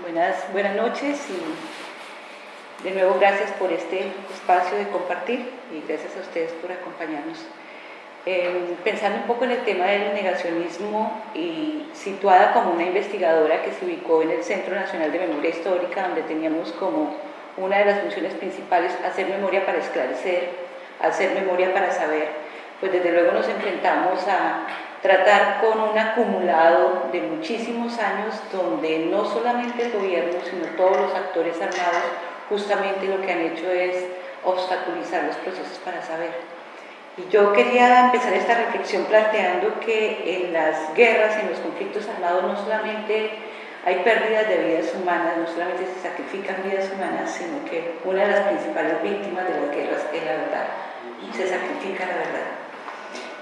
Buenas, buenas noches y de nuevo gracias por este espacio de compartir y gracias a ustedes por acompañarnos. Eh, pensando un poco en el tema del negacionismo y situada como una investigadora que se ubicó en el Centro Nacional de Memoria Histórica, donde teníamos como una de las funciones principales hacer memoria para esclarecer, hacer memoria para saber, pues desde luego nos enfrentamos a tratar con un acumulado de muchísimos años donde no solamente el gobierno, sino todos los actores armados justamente lo que han hecho es obstaculizar los procesos para saber. Y yo quería empezar esta reflexión planteando que en las guerras, en los conflictos armados, no solamente hay pérdidas de vidas humanas, no solamente se sacrifican vidas humanas, sino que una de las principales víctimas de las guerras es la verdad, se sacrifica la verdad.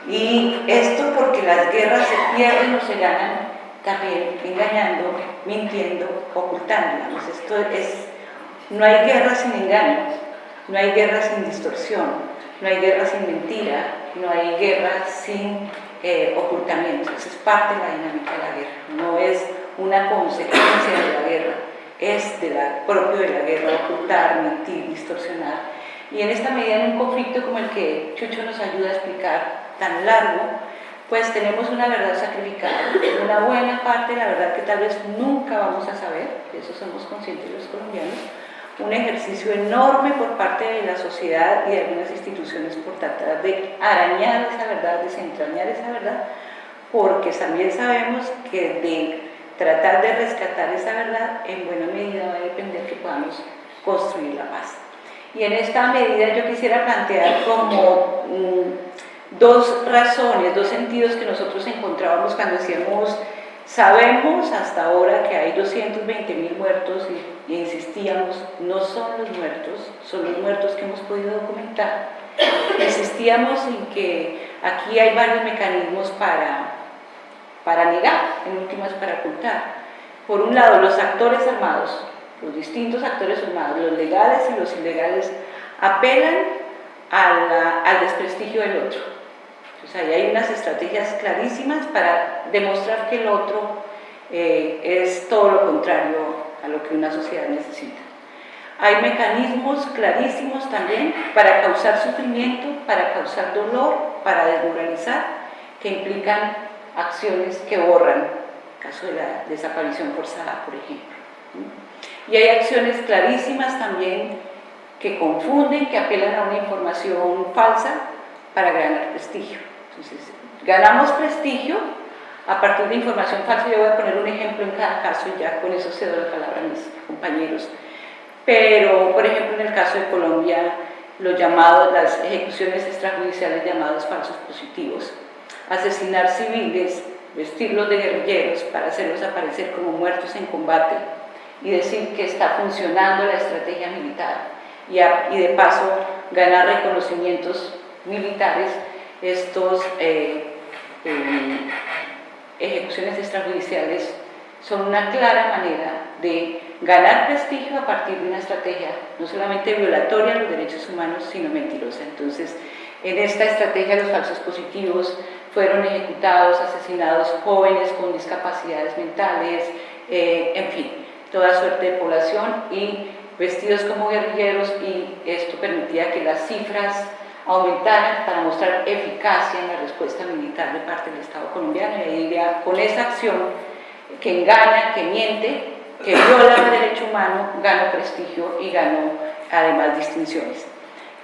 Y esto porque las guerras se pierden o se ganan también engañando, mintiendo, ocultando. esto es, no hay guerra sin engaño, no hay guerra sin distorsión, no hay guerra sin mentira, no hay guerra sin eh, ocultamiento. Eso es parte de la dinámica de la guerra, no es una consecuencia de la guerra, es de la, propio de la guerra ocultar, mentir, distorsionar. Y en esta medida, en un conflicto como el que Chucho nos ayuda a explicar, tan largo, pues tenemos una verdad sacrificada, una buena parte la verdad que tal vez nunca vamos a saber, de eso somos conscientes los colombianos, un ejercicio enorme por parte de la sociedad y de algunas instituciones por tratar de arañar esa verdad, desentrañar esa verdad, porque también sabemos que de tratar de rescatar esa verdad en buena medida va a depender que podamos construir la paz. Y en esta medida yo quisiera plantear como dos razones, dos sentidos que nosotros encontrábamos cuando decíamos, sabemos hasta ahora que hay 220 mil muertos y, insistíamos, no son los muertos, son los muertos que hemos podido documentar. Insistíamos en que aquí hay varios mecanismos para, para negar, en últimas para ocultar. Por un lado, los actores armados, los distintos actores armados, los legales y los ilegales, apelan al desprestigio del otro o sea, hay unas estrategias clarísimas para demostrar que el otro eh, es todo lo contrario a lo que una sociedad necesita. Hay mecanismos clarísimos también para causar sufrimiento, para causar dolor, para desmoralizar, que implican acciones que borran, el caso de la desaparición forzada, por ejemplo. Y hay acciones clarísimas también que confunden, que apelan a una información falsa para ganar prestigio. Entonces, ganamos prestigio a partir de información falsa. Yo voy a poner un ejemplo en cada caso y ya con eso cedo la palabra a mis compañeros. Pero, por ejemplo, en el caso de Colombia, los llamados, las ejecuciones extrajudiciales llamados falsos positivos, asesinar civiles, vestirlos de guerrilleros para hacerlos aparecer como muertos en combate y decir que está funcionando la estrategia militar y, de paso ganar reconocimientos militares estos eh, eh, ejecuciones extrajudiciales son una clara manera de ganar prestigio a partir de una estrategia no solamente violatoria de los derechos humanos, sino mentirosa. Entonces, en esta estrategia los falsos positivos fueron ejecutados, asesinados jóvenes con discapacidades mentales, eh, en fin, toda suerte de población y vestidos como guerrilleros y esto permitía que las cifras aumentaran para mostrar eficacia en la respuesta militar de parte del Estado colombiano y ahí con esa acción que engaña, que miente, que viola el derecho humano, ganó prestigio y ganó además distinciones.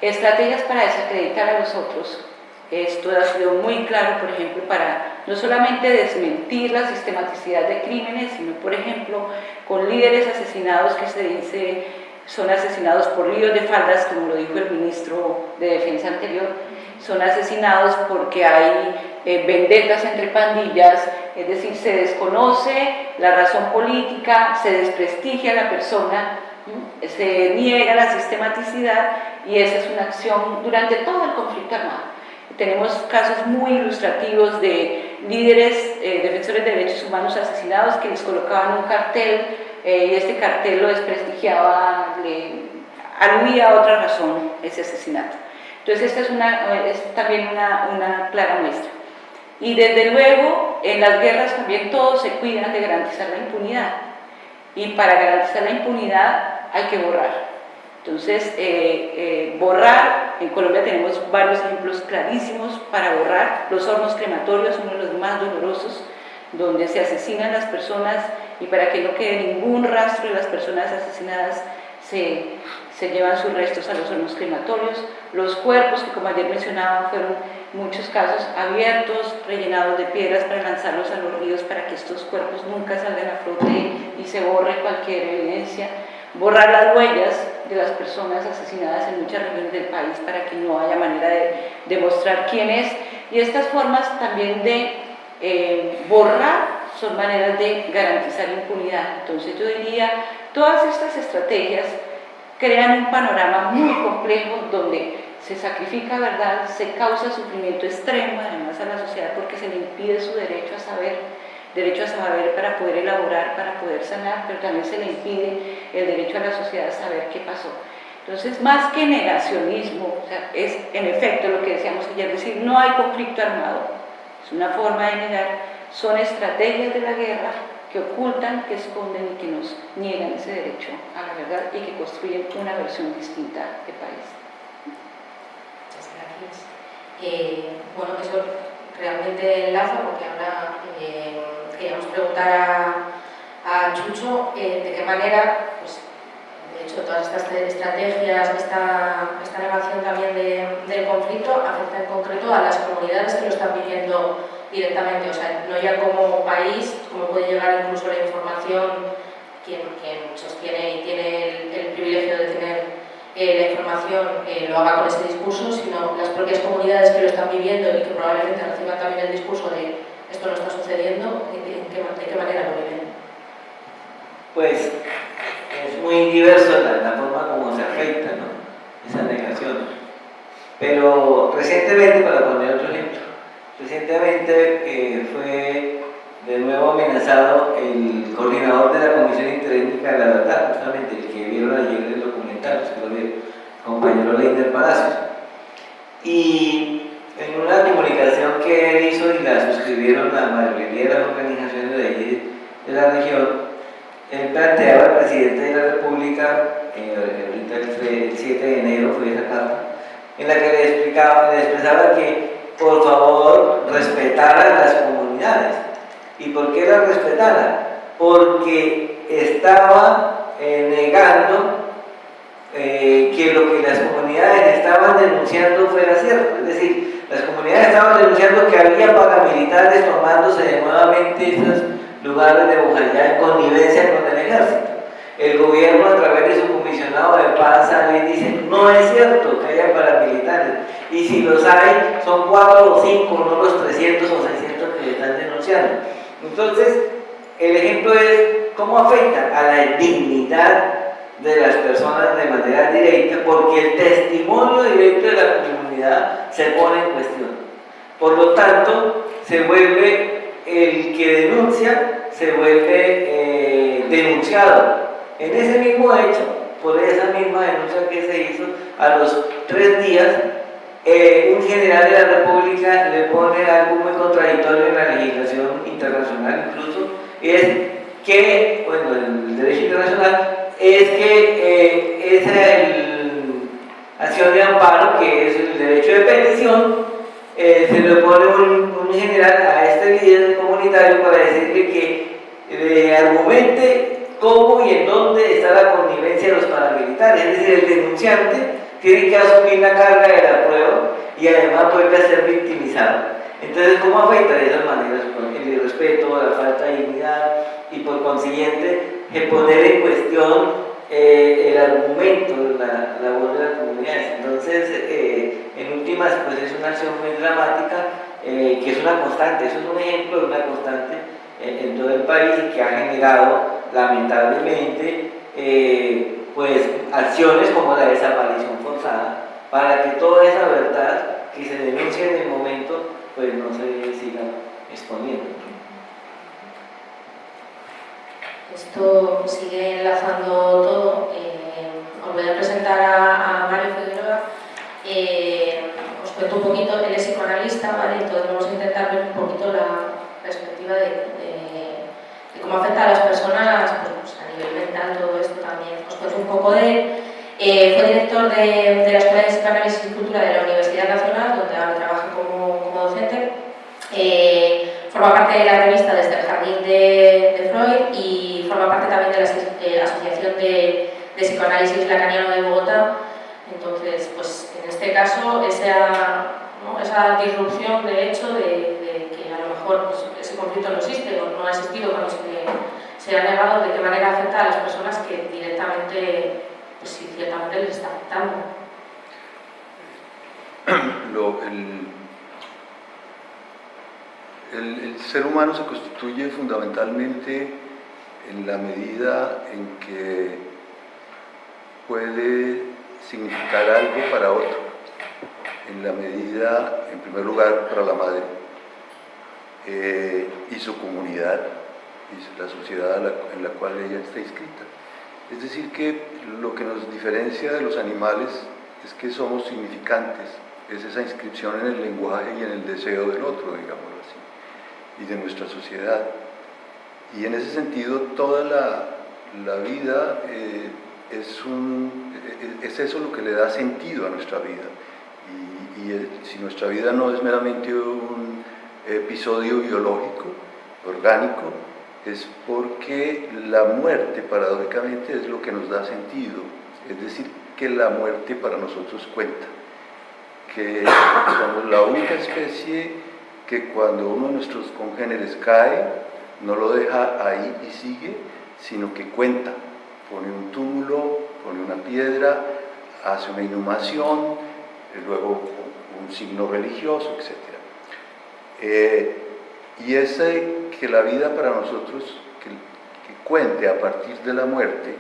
Estrategias para desacreditar a los otros, esto ha sido muy claro, por ejemplo, para no solamente desmentir la sistematicidad de crímenes, sino, por ejemplo, con líderes asesinados que se dice son asesinados por ríos de faldas, como lo dijo el ministro de Defensa anterior, son asesinados porque hay eh, vendetas entre pandillas, es decir, se desconoce la razón política, se desprestigia la persona, se niega la sistematicidad y esa es una acción durante todo el conflicto armado. Tenemos casos muy ilustrativos de líderes eh, defensores de derechos humanos asesinados que les colocaban un cartel eh, y este cartel lo desprestigiaba, le aludía a otra razón ese asesinato. Entonces esta es, una, es también una, una clara muestra. Y desde luego, en las guerras también todos se cuidan de garantizar la impunidad. y para garantizar la impunidad hay que borrar. Entonces, eh, eh, borrar, en Colombia tenemos varios ejemplos clarísimos para borrar, los hornos crematorios, uno de los más dolorosos, donde se asesinan las personas y para que no quede ningún rastro de las personas asesinadas se, se llevan sus restos a los hornos crematorios. Los cuerpos, que como ayer mencionaba, fueron muchos casos abiertos, rellenados de piedras para lanzarlos a los ríos para que estos cuerpos nunca salgan a flote y se borre cualquier evidencia borrar las huellas de las personas asesinadas en muchas regiones del país para que no haya manera de demostrar quién es. Y estas formas también de eh, borrar son maneras de garantizar impunidad. Entonces yo diría, todas estas estrategias crean un panorama muy complejo donde se sacrifica verdad, se causa sufrimiento extremo además a la sociedad porque se le impide su derecho a saber derecho a saber para poder elaborar, para poder sanar, pero también se le impide el derecho a la sociedad a saber qué pasó. Entonces, más que negacionismo, es en efecto lo que decíamos ayer, decir, no hay conflicto armado, es una forma de negar, son estrategias de la guerra que ocultan, que esconden y que nos niegan ese derecho a la verdad y que construyen una versión distinta de país. Muchas gracias. Eh, bueno, eso realmente enlaza porque ahora eh, queríamos preguntar a, a Chucho eh, de qué manera, pues, de hecho, todas estas estrategias, esta, esta negación también del conflicto afecta en concreto a las comunidades que lo están viviendo directamente, o sea, no ya como país, como puede llegar incluso la información, quien, quien sostiene y tiene el, el privilegio de tener eh, la información eh, lo haga con ese discurso, sino las propias comunidades que lo están viviendo y que probablemente reciban también el discurso de esto no está sucediendo, ¿de qué, manera lo viven? Pues es muy diverso la, forma como se afecta esa negación. Pero recientemente, para poner otro ejemplo, recientemente eh, fue de nuevo amenazado el coordinador de la Comisión Interétnica de la Verdad, justamente el que vieron ayer el compañero Leiner Palacios. Y en una comunicación que él hizo y la suscribieron la mayoría de las organizaciones de, allí, de la región, él planteaba al presidente de la República, el, 7 de enero fue esa carta, en la que le, explicaba, le expresaba que por favor respetara las comunidades. ¿Y por qué las respetara? Porque estaba eh, negando eh, que lo que las comunidades estaban denunciando fuera cierto. Es decir, las comunidades estaban denunciando que había paramilitares tomándose nuevamente esos lugares de Bojayá en connivencia con el ejército. El gobierno a través de su comisionado de paz sale y dice, no es cierto que haya paramilitares. Y si los hay, son cuatro o cinco, no los 300 o 600 que están denunciando. Entonces, el ejemplo es cómo afecta a la dignidad de las personas de manera directa porque el testimonio directo de la comunidad se pone en cuestión. Por lo tanto, se vuelve el que denuncia, se vuelve eh, denunciado. En ese mismo hecho, por esa misma denuncia que se hizo, a los tres días, eh, un general de la República le pone algo muy contradictorio en la legislación internacional incluso, es que, bueno, el derecho internacional es que eh, esa acción de amparo, que es el derecho de petición, eh, se le pone un, general a este líder comunitario para decirle que le argumente cómo y en dónde está la connivencia de los paramilitares, es decir, el denunciante tiene que asumir la carga de la y además vuelve a ser victimizado. Entonces, ¿cómo afecta de esas maneras? El irrespeto, la falta de dignidad y por consiguiente poner en cuestión eh, el argumento, la, la, voz de las comunidades. Entonces, eh, en últimas, pues es una acción muy dramática eh, que es una constante, eso es un ejemplo de una constante en todo el país y que ha generado, lamentablemente, pues acciones como la desaparición forzada, para que toda esa verdad que se denuncia en el momento, pues no se siga exponiendo. Esto sigue enlazando todo. Eh, os voy a presentar a, Mario Figueroa. Eh, os cuento un poquito, él es psicoanalista, ¿vale? Entonces vamos a intentar ver un poquito la perspectiva de, cómo afecta a las personas pues, a nivel pues un poco de él. Eh, fue director de, de, la Escuela de Psicoanálisis y Cultura de la Universidad Nacional, donde ahora trabaja como, como docente. Eh, forma parte de la revista Desde el Jardín de, de Freud y forma parte también de la Asociación de, Psicoanálisis Lacaniano de Bogotá. Entonces, pues en este caso, esa, ¿no? esa disrupción de hecho de, que a lo mejor pues, ese conflicto no existe o no ha existido cuando se, se ha negado, de qué manera afecta a las personas que directamente pues sí, ciertamente les está afectando. Lo, el, el, ser humano se constituye fundamentalmente en la medida en que puede significar algo para otro, en la medida, en primer lugar, para la madre eh, y su comunidad y la sociedad en la cual ella está inscrita. Es decir, que lo que nos diferencia de los animales es que somos significantes, es esa inscripción en el lenguaje y en el deseo del otro, digámoslo así, y de nuestra sociedad. Y en ese sentido, toda la, vida eh, es, un, es eso lo que le da sentido a nuestra vida. Y si nuestra vida no es meramente un episodio biológico, orgánico, es porque la muerte paradójicamente es lo que nos da sentido, es decir, que la muerte para nosotros cuenta, que somos la única especie que cuando uno de nuestros congéneres cae, no lo deja ahí y sigue, sino que cuenta, pone un túmulo, pone una piedra, hace una inhumación, luego un signo religioso, etc. Eh, y ese que la vida para nosotros, que, que, cuente a partir de la muerte,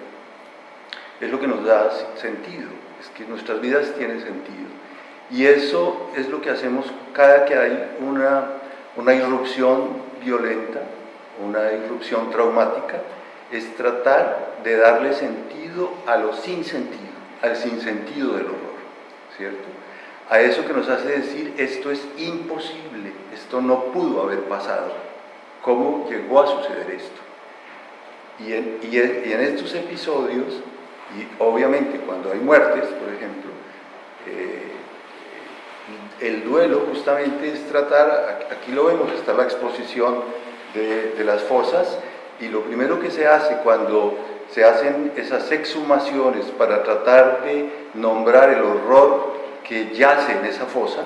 es lo que nos da sentido, es que nuestras vidas tienen sentido. Y eso es lo que hacemos cada que hay una, una irrupción violenta, una irrupción traumática, es tratar de darle sentido a lo sin sentido, al sinsentido del horror, ¿cierto? A eso que nos hace decir, esto es imposible, esto no pudo haber pasado. ¿Cómo llegó a suceder esto? Y en, y en, y en estos episodios, y obviamente cuando hay muertes, por ejemplo, eh, el duelo justamente es tratar, aquí lo vemos, está la exposición de, de las fosas, y lo primero que se hace cuando se hacen esas exhumaciones para tratar de nombrar el horror que yace en esa fosa,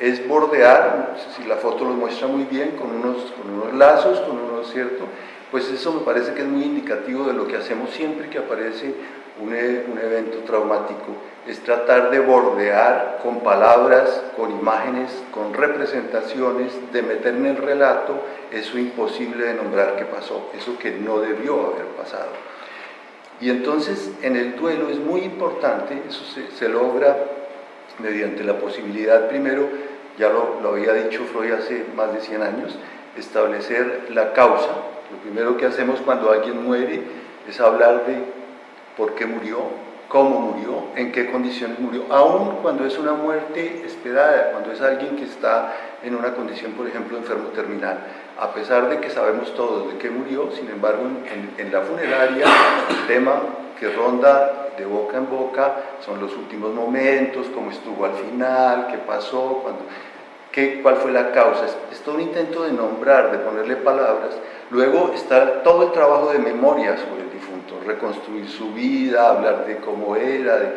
es bordear, si la foto lo muestra muy bien, con unos, con unos lazos, con unos, ¿cierto? Pues eso me parece que es muy indicativo de lo que hacemos siempre que aparece un, un evento traumático, es tratar de bordear con palabras, con imágenes, con representaciones, de meter en el relato eso imposible de nombrar que pasó, eso que no debió haber pasado. Y entonces en el duelo es muy importante, eso se logra mediante la posibilidad, primero, ya lo, había dicho Freud hace más de 100 años, establecer la causa. Lo primero que hacemos cuando alguien muere es hablar de por qué murió, cómo murió, en qué condiciones murió, aun cuando es una muerte esperada, cuando es alguien que está en una condición, por ejemplo, enfermo terminal. A pesar de que sabemos todos de qué murió, sin embargo, en, en la funeraria el tema que ronda de boca en boca son los últimos momentos, cómo estuvo al final, qué pasó, cuando, qué, cuál fue la causa. Es, todo un intento de nombrar, de ponerle palabras. Luego está todo el trabajo de memoria sobre el difunto, reconstruir su vida, hablar de cómo era, de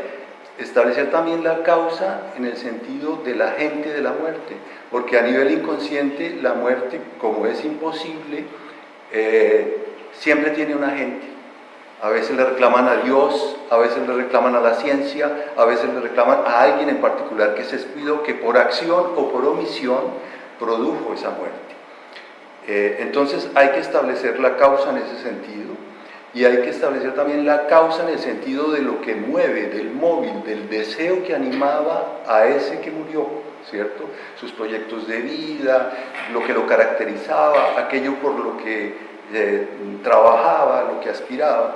establecer también la causa en el sentido de la gente de la muerte, porque a nivel inconsciente la muerte, como es imposible, eh, siempre tiene una gente a veces le reclaman a Dios, a veces le reclaman a la ciencia, a veces le reclaman a alguien en particular que se descuidó, que por acción o por omisión produjo esa muerte. Eh, entonces hay que establecer la causa en ese sentido y hay que establecer también la causa en el sentido de lo que mueve, del móvil, del deseo que animaba a ese que murió, ¿cierto? Sus proyectos de vida, lo que lo caracterizaba, aquello por lo que eh, trabajaba, lo que aspiraba.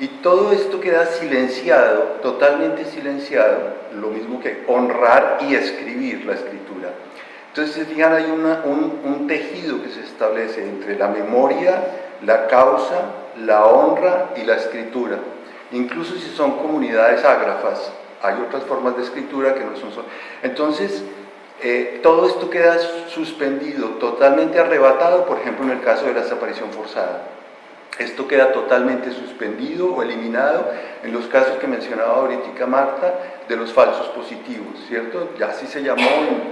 Y todo esto queda silenciado, totalmente silenciado, lo mismo que honrar y escribir la escritura. Entonces, fijan, hay una, un, un, tejido que se establece entre la memoria, la causa, la honra y la escritura. incluso si son comunidades ágrafas. Hay otras formas de escritura que no son... Entonces, eh, todo esto queda suspendido, totalmente arrebatado, por ejemplo, en el caso de la desaparición forzada. Esto queda totalmente suspendido o eliminado en los casos que mencionaba ahorita Marta de los falsos positivos, ¿cierto? Ya así se llamó,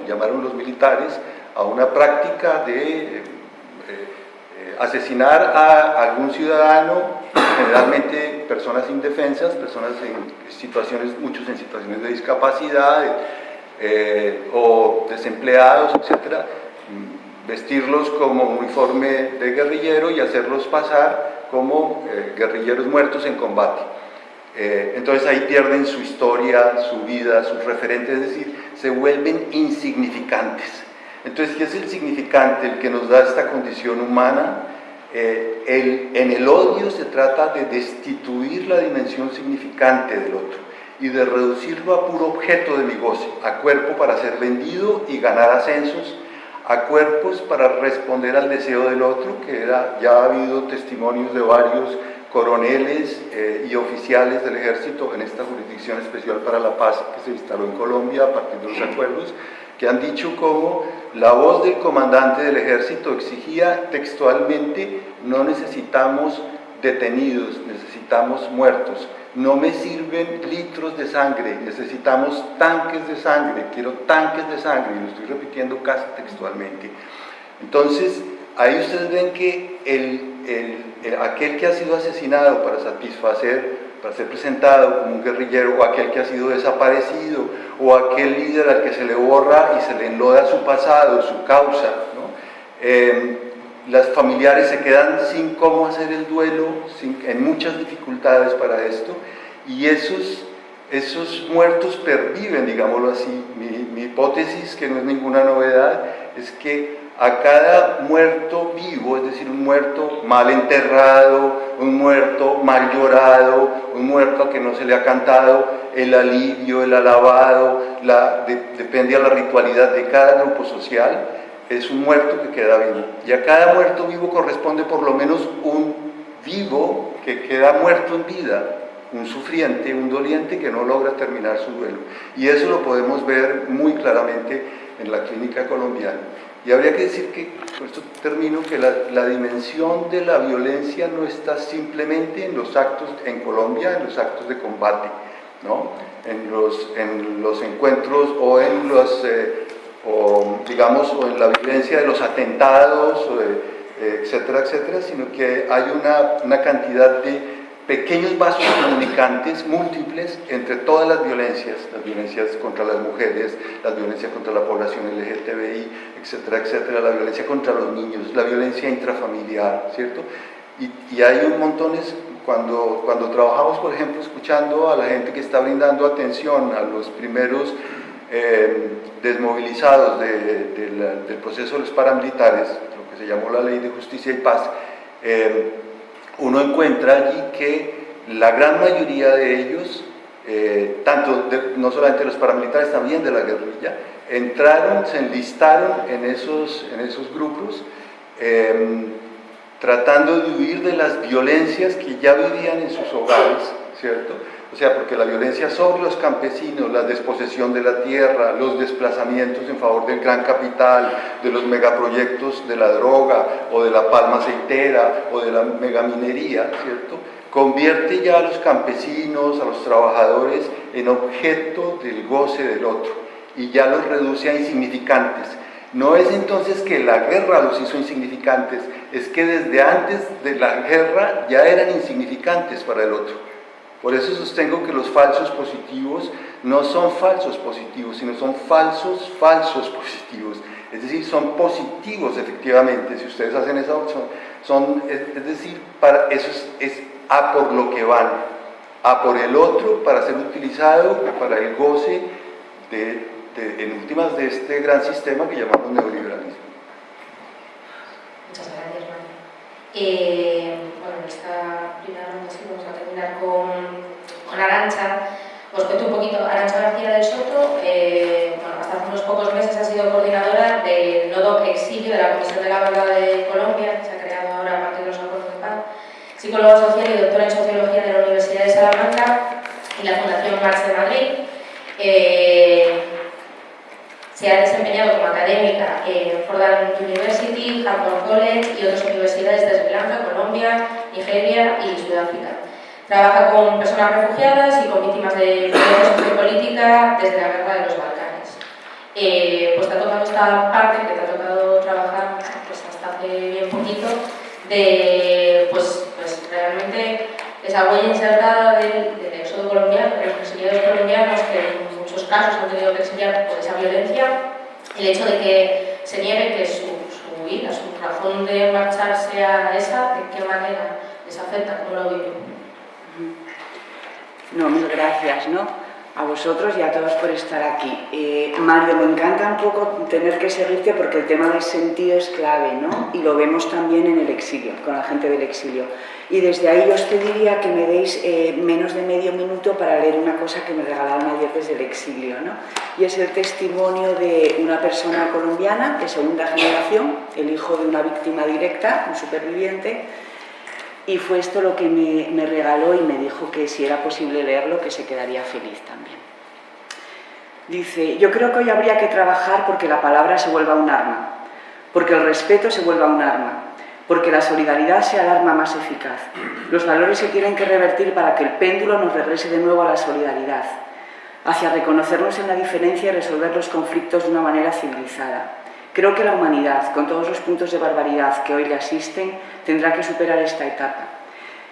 llamaron los militares a una práctica de eh, eh, asesinar a algún ciudadano, generalmente personas indefensas, personas en situaciones, muchos en situaciones de discapacidad eh, o desempleados, etcétera, vestirlos como uniforme de guerrillero y hacerlos pasar como eh, guerrilleros muertos en combate. Eh, entonces ahí pierden su historia, su vida, sus referentes, es decir, se vuelven insignificantes. Entonces, ¿qué es el significante, el que nos da esta condición humana? En el odio se trata de destituir la dimensión significante del otro y de reducirlo a puro objeto de mi goce, a cuerpo para ser vendido y ganar ascensos, a cuerpos para responder al deseo del otro, que era, ya ha habido testimonios de varios coroneles eh, y oficiales del ejército en esta jurisdicción especial para la paz que se instaló en Colombia a partir de los acuerdos, que han dicho cómo la voz del comandante del ejército exigía textualmente no necesitamos detenidos, necesitamos muertos, no me sirven litros de sangre, necesitamos tanques de sangre, quiero tanques de sangre, y lo estoy repitiendo casi textualmente. Entonces, ahí ustedes ven que el, aquel que ha sido asesinado para satisfacer, para ser presentado como un guerrillero, o aquel que ha sido desaparecido, o aquel líder al que se le borra y se le enloda su pasado, su causa, ¿no? Eh, las familiares se quedan sin cómo hacer el duelo, sin, en muchas dificultades para esto, y esos, esos muertos perviven, digámoslo así. Mi, mi, hipótesis, que no es ninguna novedad, es que a cada muerto vivo, es decir, un muerto mal enterrado, un muerto mal llorado, un muerto a que no se le ha cantado el alivio, el alabado, la, depende de la ritualidad de cada grupo social, es un muerto que queda vivo. Y a cada muerto vivo corresponde por lo menos un vivo que queda muerto en vida, un sufriente, un doliente que no logra terminar su duelo. Y eso lo podemos ver muy claramente en la clínica colombiana. Y habría que decir que, por esto termino, que la, la, dimensión de la violencia no está simplemente en los actos, en Colombia, en los actos de combate, ¿no? en, los, en los encuentros o en los eh, o digamos, o en la violencia de los atentados, etcétera, etcétera, sino que hay una, una cantidad de pequeños vasos comunicantes múltiples entre todas las violencias, las violencias contra las mujeres, las violencias contra la población LGTBI, etcétera, etcétera, la violencia contra los niños, la violencia intrafamiliar, ¿cierto? Y, y hay un montones, cuando, cuando trabajamos, por ejemplo, escuchando a la gente que está brindando atención a los primeros eh, desmovilizados del proceso de los paramilitares, lo que se llamó la Ley de Justicia y Paz, eh, uno encuentra allí que la gran mayoría de ellos, eh, tanto no solamente los paramilitares, también de la guerrilla, entraron, se enlistaron en esos, en esos grupos, tratando de huir de las violencias que ya vivían en sus hogares, ¿cierto? O sea, porque la violencia sobre los campesinos, la desposesión de la tierra, los desplazamientos en favor del gran capital, de los megaproyectos de la droga o de la palma aceitera o de la megaminería, ¿cierto? Convierte ya a los campesinos, a los trabajadores, en objeto del goce del otro y ya los reduce a insignificantes. No es entonces que la guerra los hizo insignificantes, es que desde antes de la guerra ya eran insignificantes para el otro. Por eso sostengo que los falsos positivos no son falsos positivos, sino son falsos falsos positivos. Es decir, son positivos efectivamente, si ustedes hacen esa opción. Son, es, decir, para, eso es, a por lo que van, a por el otro para ser utilizado para el goce de, en últimas de este gran sistema que llamamos neoliberalismo. Muchas gracias. Eh, esta primera ronda vamos a terminar con, con Arancha. Os cuento un poquito, Arancha García del Soto, eh, bueno, hasta hace unos pocos meses ha sido coordinadora del nodo exilio de la Comisión de la Verdad de Colombia, que se ha creado ahora a partir de los acuerdos de paz, psicóloga social y doctora en sociología de la Universidad de Salamanca y la Fundación Marx de Madrid. Eh, se ha desempeñado como académica en Fordham University, Harvard College y otras universidades de Sri Lanka, Colombia, Nigeria y Sudáfrica. Trabaja con personas refugiadas y con víctimas de violencia política desde la guerra de los Balcanes. Eh, pues te ha tocado esta parte que te ha tocado trabajar pues, hasta hace bien poquito de pues, pues realmente esa huella insertada del, del éxodo colombiano, de los exiliados colombianos que casos han tenido que exiliar por esa violencia, el hecho de que se niegue que su, su vida, su razón de marchar sea esa, ¿de qué manera les afecta? ¿Cómo lo viven? No, mil gracias, ¿no? a vosotros y a todos por estar aquí. Eh, Mario, me encanta un poco tener que seguirte porque el tema del sentido es clave, ¿no? Y lo vemos también en el exilio, con la gente del exilio. Y desde ahí os pediría que me deis eh, menos de medio minuto para leer una cosa que me regalaron ayer desde el exilio, ¿no? Y es el testimonio de una persona colombiana de segunda generación, el hijo de una víctima directa, un superviviente, y fue esto lo que me, regaló y me dijo que si era posible leerlo, que se quedaría feliz también. Dice, yo creo que hoy habría que trabajar porque la palabra se vuelva un arma, porque el respeto se vuelva un arma, porque la solidaridad sea el arma más eficaz. Los valores se tienen que revertir para que el péndulo nos regrese de nuevo a la solidaridad, hacia reconocernos en la diferencia y resolver los conflictos de una manera civilizada. Creo que la humanidad, con todos los puntos de barbaridad que hoy le asisten, tendrá que superar esta etapa.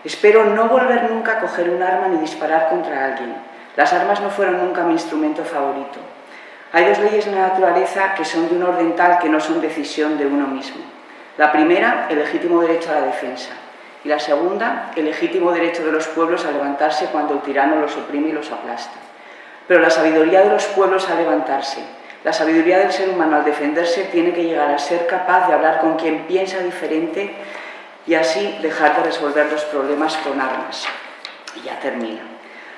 Espero no volver nunca a coger un arma ni disparar contra alguien. Las armas no fueron nunca mi instrumento favorito. Hay dos leyes en la naturaleza que son de un orden tal que no son decisión de uno mismo. La primera, el legítimo derecho a la defensa. Y la segunda, el legítimo derecho de los pueblos a levantarse cuando el tirano los oprime y los aplasta. Pero la sabiduría de los pueblos a levantarse, la sabiduría del ser humano al defenderse tiene que llegar a ser capaz de hablar con quien piensa diferente y así dejar de resolver los problemas con armas. Y ya termina.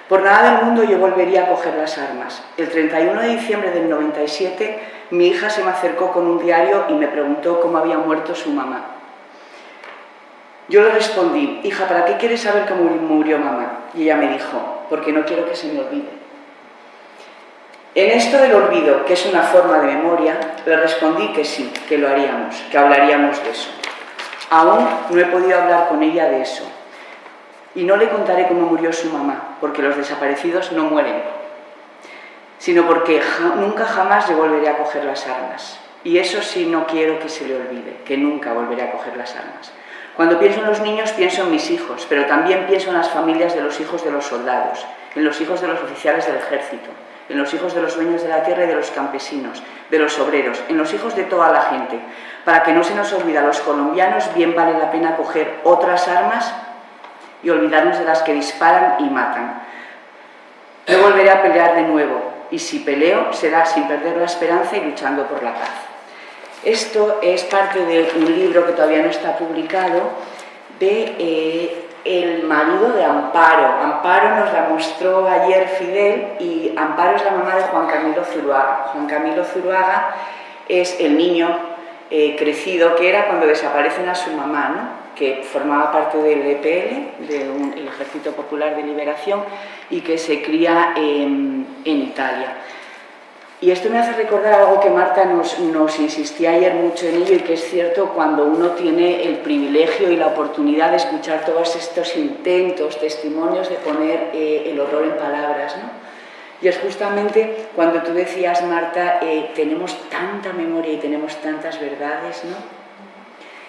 Por nada del mundo yo volvería a coger las armas. El 31 de diciembre del 97 mi hija se me acercó con un diario y me preguntó cómo había muerto su mamá. Yo le respondí, hija, ¿para qué quieres saber cómo murió mamá? Y ella me dijo, porque no quiero que se me olvide. En esto del olvido, que es una forma de memoria, le respondí que sí, que lo haríamos, que hablaríamos de eso. Aún no he podido hablar con ella de eso. Y no le contaré cómo murió su mamá, porque los desaparecidos no mueren, sino porque nunca jamás le volveré a coger las armas. Y eso sí no quiero que se le olvide, que nunca volveré a coger las armas. Cuando pienso en los niños pienso en mis hijos, pero también pienso en las familias de los hijos de los soldados, en los hijos de los oficiales del ejército, en los hijos de los dueños de la tierra y de los campesinos, de los obreros, en los hijos de toda la gente. Para que no se nos olvide a los colombianos, bien vale la pena coger otras armas y olvidarnos de las que disparan y matan. Yo volveré a pelear de nuevo, y si peleo será sin perder la esperanza y luchando por la paz. Esto es parte de un libro que todavía no está publicado, de eh, el marido de Amparo. Amparo nos la mostró ayer Fidel y Amparo es la mamá de Juan Camilo Zuruaga. Juan Camilo Zuruaga es el niño eh, crecido que era cuando desaparecen a su mamá, ¿no? Que formaba parte del EPL, del Ejército Popular de Liberación, y que se cría en Italia. Y esto me hace recordar algo que Marta nos, insistía ayer mucho en ello y que es cierto cuando uno tiene el privilegio y la oportunidad de escuchar todos estos intentos, testimonios de poner eh, el horror en palabras. ¿no? Y es justamente cuando tú decías, Marta, eh, tenemos tanta memoria y tenemos tantas verdades, ¿no?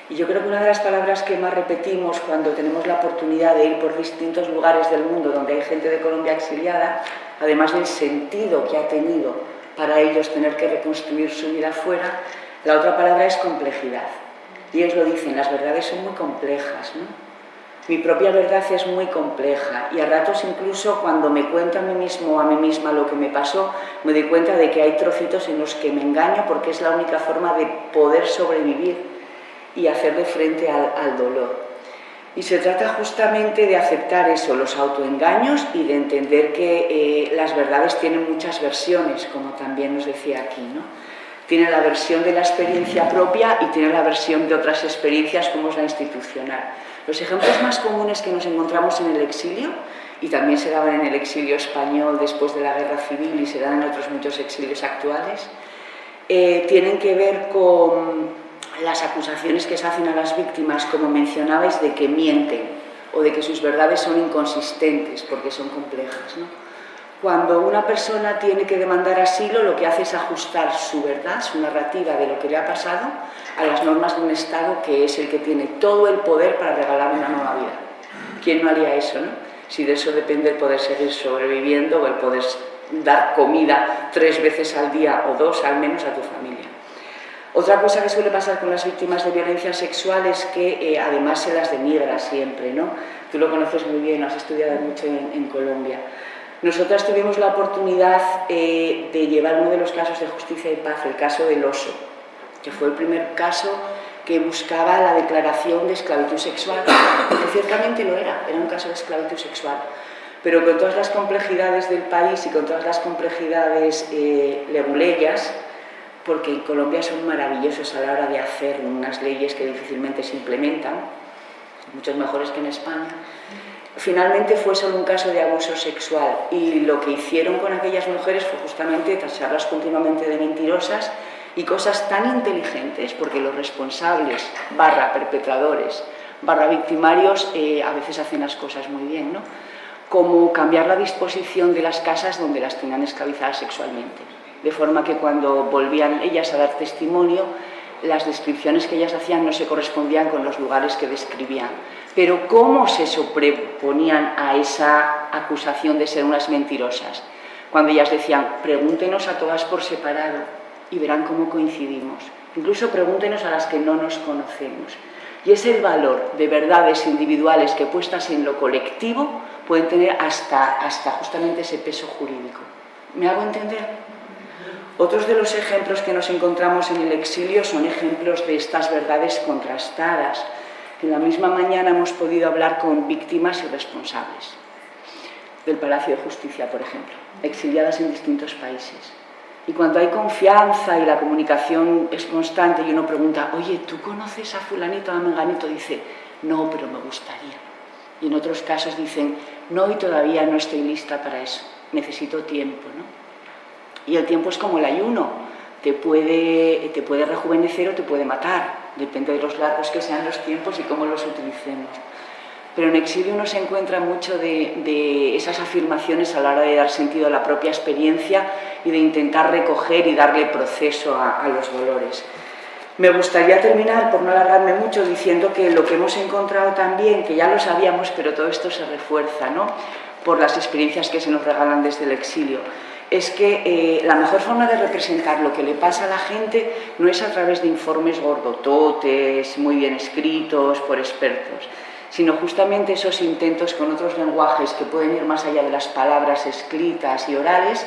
Y yo creo que una de las palabras que más repetimos cuando tenemos la oportunidad de ir por distintos lugares del mundo donde hay gente de Colombia exiliada, además del sentido que ha tenido para ellos tener que reconstruir su vida fuera, la otra palabra es complejidad. Y ellos lo dicen, las verdades son muy complejas, ¿no? Mi propia verdad es muy compleja y a ratos incluso cuando me cuento a mí mismo o a mí misma lo que me pasó, me doy cuenta de que hay trocitos en los que me engaño porque es la única forma de poder sobrevivir y hacerle frente al, dolor. Y se trata justamente de aceptar eso, los autoengaños y de entender que eh, las verdades tienen muchas versiones, como también nos decía aquí. ¿no? Tiene la versión de la experiencia propia y tiene la versión de otras experiencias como es la institucional. Los ejemplos más comunes que nos encontramos en el exilio, y también se daban en el exilio español después de la guerra civil y se dan en otros muchos exilios actuales, eh, tienen que ver con las acusaciones que se hacen a las víctimas, como mencionabais, de que mienten o de que sus verdades son inconsistentes porque son complejas. Cuando una persona tiene que demandar asilo, lo que hace es ajustar su verdad, su narrativa de lo que le ha pasado, a las normas de un Estado que es el que tiene todo el poder para regalar una nueva vida. ¿Quién no haría eso? No? Si de eso depende el poder seguir sobreviviendo o el poder dar comida tres veces al día o dos al menos a tu familia. Otra cosa que suele pasar con las víctimas de violencia sexual es que eh, además se las denigra siempre, ¿no? Tú lo conoces muy bien, has estudiado mucho en Colombia. Nosotras tuvimos la oportunidad eh, de llevar uno de los casos de justicia y paz, el caso del oso, que fue el primer caso que buscaba la declaración de esclavitud sexual, porque ciertamente lo era, era un caso de esclavitud sexual, pero con todas las complejidades del país y con todas las complejidades eh, porque en Colombia son maravillosos a la hora de hacer unas leyes que difícilmente se implementan, muchos mejores que en España, Finalmente fue solo un caso de abuso sexual y lo que hicieron con aquellas mujeres fue justamente tacharlas continuamente de mentirosas y cosas tan inteligentes, porque los responsables, barra perpetradores, barra victimarios, eh, a veces hacen las cosas muy bien, ¿no? como cambiar la disposición de las casas donde las tenían esclavizadas sexualmente, de forma que cuando volvían ellas a dar testimonio, las descripciones que ellas hacían no se correspondían con los lugares que describían. Pero ¿cómo se sobreponían a esa acusación de ser unas mentirosas? Cuando ellas decían, pregúntenos a todas por separado y verán cómo coincidimos. Incluso pregúntenos a las que no nos conocemos. Y es el valor de verdades individuales que puestas en lo colectivo pueden tener hasta, hasta justamente ese peso jurídico. ¿Me hago entender? Otros de los ejemplos que nos encontramos en el exilio son ejemplos de estas verdades contrastadas. En la misma mañana hemos podido hablar con víctimas y responsables del Palacio de Justicia, por ejemplo, exiliadas en distintos países. Y cuando hay confianza y la comunicación es constante y uno pregunta, oye, ¿tú conoces a fulanito, a menganito? Dice, no, pero me gustaría. Y en otros casos dicen, no, y todavía no estoy lista para eso, necesito tiempo, ¿no? Y el tiempo es como el ayuno, te puede, te puede rejuvenecer o te puede matar, depende de los largos que sean los tiempos y cómo los utilicemos. Pero en exilio uno se encuentra mucho de, esas afirmaciones a la hora de dar sentido a la propia experiencia y de intentar recoger y darle proceso a, a los dolores. Me gustaría terminar, por no alargarme mucho, diciendo que lo que hemos encontrado también, que ya lo sabíamos, pero todo esto se refuerza ¿no? por las experiencias que se nos regalan desde el exilio es que eh, la mejor forma de representar lo que le pasa a la gente no es a través de informes gordototes, muy bien escritos por expertos, sino justamente esos intentos con otros lenguajes que pueden ir más allá de las palabras escritas y orales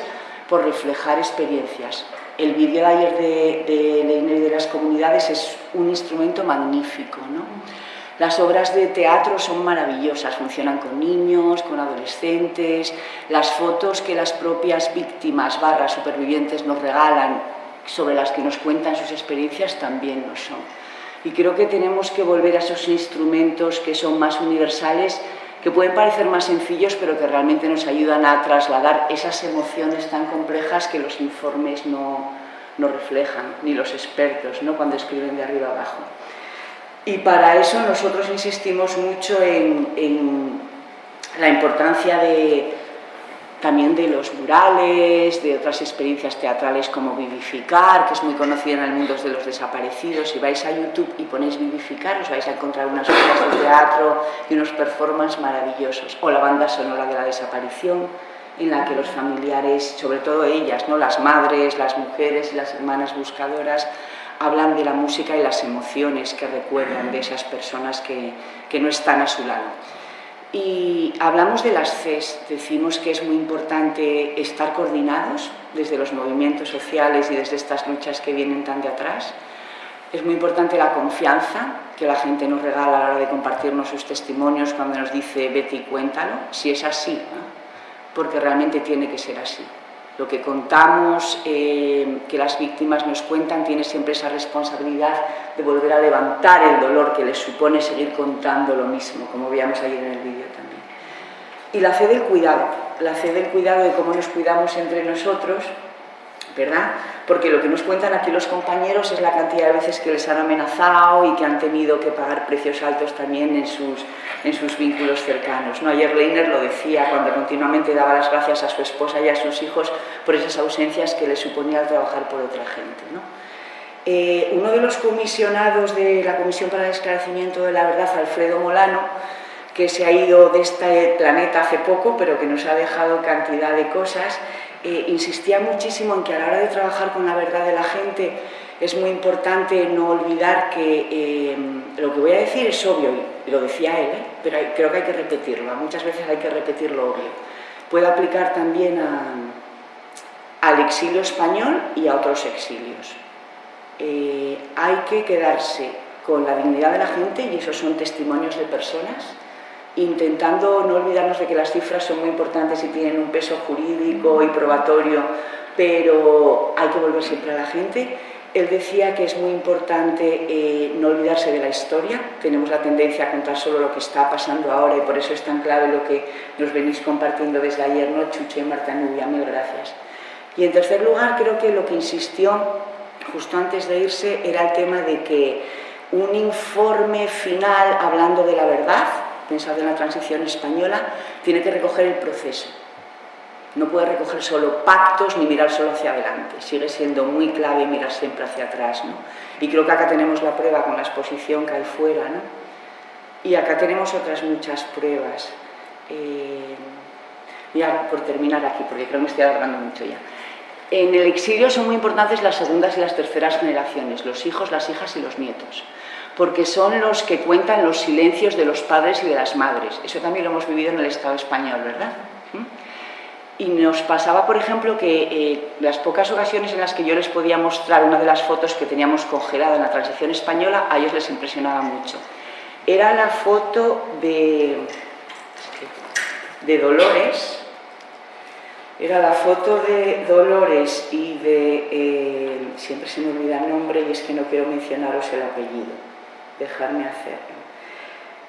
por reflejar experiencias. El vídeo de ayer de, de y de las comunidades es un instrumento magnífico. ¿no? Las obras de teatro son maravillosas, funcionan con niños, con adolescentes, las fotos que las propias víctimas barra supervivientes nos regalan, sobre las que nos cuentan sus experiencias, también lo son. Y creo que tenemos que volver a esos instrumentos que son más universales, que pueden parecer más sencillos, pero que realmente nos ayudan a trasladar esas emociones tan complejas que los informes no, no reflejan, ni los expertos, ¿no? cuando escriben de arriba abajo. Y para eso nosotros insistimos mucho en, la importancia de, también de los murales, de otras experiencias teatrales como Vivificar, que es muy conocida en el mundo de los desaparecidos. Si vais a YouTube y ponéis Vivificar, os vais a encontrar unas obras de teatro y unos performances maravillosos. O la banda sonora de la desaparición, en la que los familiares, sobre todo ellas, ¿no? las madres, las mujeres y las hermanas buscadoras, hablan de la música y las emociones que recuerdan de esas personas que, no están a su lado. Y hablamos de las CES, decimos que es muy importante estar coordinados desde los movimientos sociales y desde estas luchas que vienen tan de atrás. Es muy importante la confianza que la gente nos regala a la hora de compartirnos sus testimonios cuando nos dice Betty, cuéntalo, si es así, porque realmente tiene que ser así. Lo que contamos, eh, que las víctimas nos cuentan, tiene siempre esa responsabilidad de volver a levantar el dolor que les supone seguir contando lo mismo, como veíamos ayer en el vídeo también. Y la fe del cuidado, la fe del cuidado de cómo nos cuidamos entre nosotros, ¿verdad? Porque lo que nos cuentan aquí los compañeros es la cantidad de veces que les han amenazado y que han tenido que pagar precios altos también en sus, en sus vínculos cercanos. ¿no? Ayer Leiner lo decía cuando continuamente daba las gracias a su esposa y a sus hijos por esas ausencias que le suponía trabajar por otra gente. ¿no? Eh, uno de los comisionados de la Comisión para el Esclarecimiento de la Verdad, Alfredo Molano, que se ha ido de este planeta hace poco, pero que nos ha dejado cantidad de cosas, eh, insistía muchísimo en que a la hora de trabajar con la verdad de la gente es muy importante no olvidar que eh, lo que voy a decir es obvio, y lo decía él, ¿eh? pero creo que hay que repetirlo, muchas veces hay que repetir lo obvio. Puede aplicar también al exilio español y a otros exilios. hay que quedarse con la dignidad de la gente y esos son testimonios de personas intentando no olvidarnos de que las cifras son muy importantes y tienen un peso jurídico y probatorio, pero hay que volver siempre a la gente. Él decía que es muy importante eh, no olvidarse de la historia, tenemos la tendencia a contar solo lo que está pasando ahora y por eso es tan clave lo que nos venís compartiendo desde ayer, ¿no? Chucho y Marta Nubia, mil gracias. Y en tercer lugar, creo que lo que insistió justo antes de irse era el tema de que un informe final hablando de la verdad, pensado en la transición española, tiene que recoger el proceso. No puede recoger solo pactos ni mirar solo hacia adelante. Sigue siendo muy clave mirar siempre hacia atrás. ¿no? Y creo que acá tenemos la prueba con la exposición que hay fuera. ¿no? Y acá tenemos otras muchas pruebas. Eh, ya por terminar aquí, porque creo que me estoy alargando mucho ya. En el exilio son muy importantes las segundas y las terceras generaciones, los hijos, las hijas y los nietos porque son los que cuentan los silencios de los padres y de las madres. Eso también lo hemos vivido en el Estado español, ¿verdad? ¿Mm? Y nos pasaba, por ejemplo, que eh, las pocas ocasiones en las que yo les podía mostrar una de las fotos que teníamos congelada en la transición española, a ellos les impresionaba mucho. Era la foto de, de Dolores, era la foto de Dolores y de... Eh, siempre se me olvida el nombre y es que no quiero mencionaros el apellido dejarme hacerlo.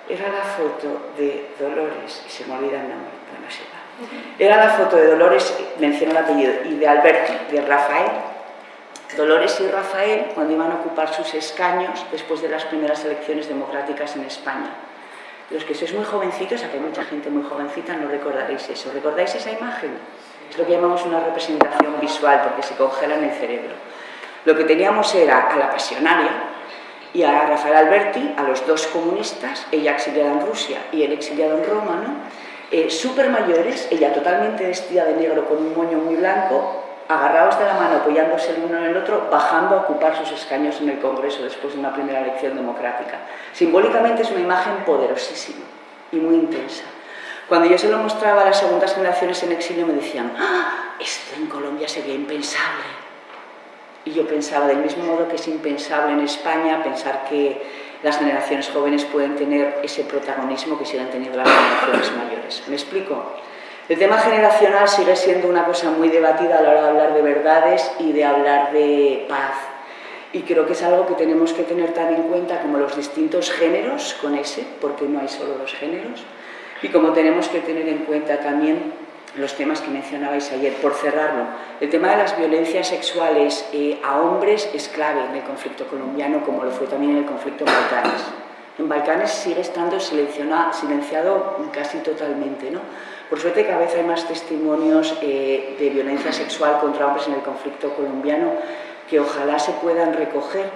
Era la foto de Dolores, y se me olvida el nombre, no se va. Era la foto de Dolores, menciono el apellido, y de Alberto, de Rafael. Dolores y Rafael, cuando iban a ocupar sus escaños después de las primeras elecciones democráticas en España. Los que sois muy jovencitos, aquí hay mucha gente muy jovencita, no recordaréis eso. ¿Recordáis esa imagen? Es lo que llamamos una representación visual, porque se congela en el cerebro. Lo que teníamos era a la pasionaria, y a Rafael Alberti, a los dos comunistas, ella exiliada en Rusia y él exiliado en Roma, ¿no? Eh, súper mayores, ella totalmente vestida de negro con un moño muy blanco, agarrados de la mano, apoyándose el uno en el otro, bajando a ocupar sus escaños en el Congreso después de una primera elección democrática. Simbólicamente es una imagen poderosísima y muy intensa. Cuando yo se lo mostraba a las segundas generaciones en exilio me decían, ¡Ah, esto en Colombia sería impensable, y yo pensaba, del mismo modo que es impensable en España pensar que las generaciones jóvenes pueden tener ese protagonismo que siguen teniendo las generaciones mayores. ¿Me explico? El tema generacional sigue siendo una cosa muy debatida a la hora de hablar de verdades y de hablar de paz. Y creo que es algo que tenemos que tener tan en cuenta como los distintos géneros, con ese, porque no hay solo dos géneros, y como tenemos que tener en cuenta también los temas que mencionabais ayer. Por cerrarlo, el tema de las violencias sexuales eh, a hombres es clave en el conflicto colombiano, como lo fue también en el conflicto Balcanes. En Balcanes sigue estando silenciado casi totalmente. ¿no? Por suerte cada vez hay más testimonios eh, de violencia sexual contra hombres en el conflicto colombiano que ojalá se puedan recoger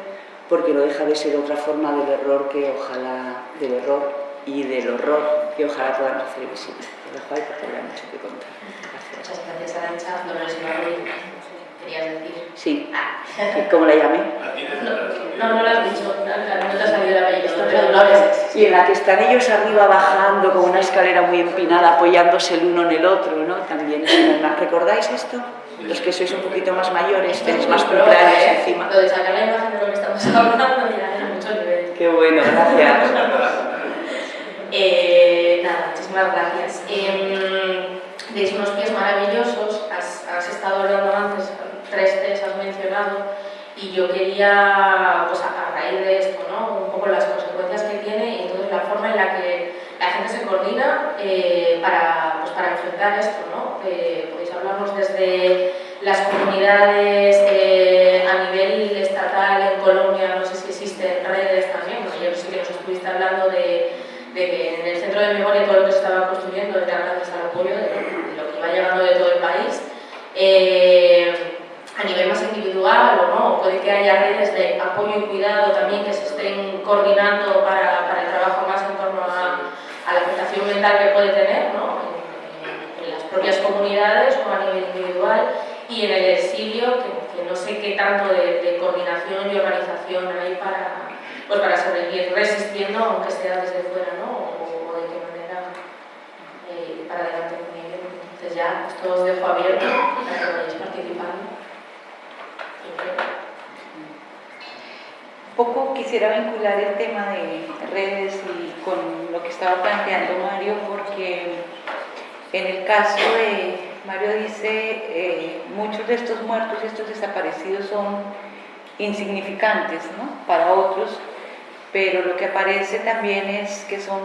porque no deja de ser otra forma del error que ojalá del error y del horror que ojalá podamos hacer visible. Lo dejo ahí porque había mucho que contar. Muchas gracias, Arancha. Dolores Ibarri, ¿querías decir? Sí. ¿Cómo la llamé? No, no, lo has dicho, no te ha salido el apellido, pero Dolores. Y en la que están ellos arriba bajando con una escalera muy empinada, apoyándose el uno en el otro, ¿no? También es una... ¿Recordáis esto? Los que sois un poquito más mayores, tenéis más cumpleaños encima. Lo de sacar la imagen de lo que estamos hablando, mira, era mucho nivel. Qué bueno, gracias. Eh, nada, muchísimas gracias. Eh, unos pies maravillosos, has, has estado hablando antes, tres T's has mencionado, y yo quería, pues a, raíz de esto, ¿no? un poco las consecuencias que tiene y entonces la forma en la que la gente se coordina eh, para, pues para enfrentar esto. ¿no? Eh, podéis hablarnos desde las comunidades eh, a nivel estatal en Colombia, no sé si existen redes también, porque yo sé que nos estuviste hablando de, que en el centro de memoria todo lo que se estaba construyendo era gracias al apoyo de, lo que iba llegando de todo el país. a nivel más individual o no, puede que haya redes de apoyo y cuidado también que se estén coordinando para, para el trabajo más en torno a, a la afectación mental que puede tener ¿no? en, en, las propias comunidades o a nivel individual y en el exilio, que, que no sé qué tanto de, de, coordinación y organización hay para, pues para sobrevivir resistiendo, aunque sea desde fuera, ¿no? o, de qué manera eh, para adelante con ello. Entonces ya esto os dejo abierto para que vayáis participando. poco quisiera vincular el tema de redes y con lo que estaba planteando Mario, porque en el caso de, Mario dice, eh, muchos de estos muertos y estos desaparecidos son insignificantes ¿no? para otros, pero lo que aparece también es que son,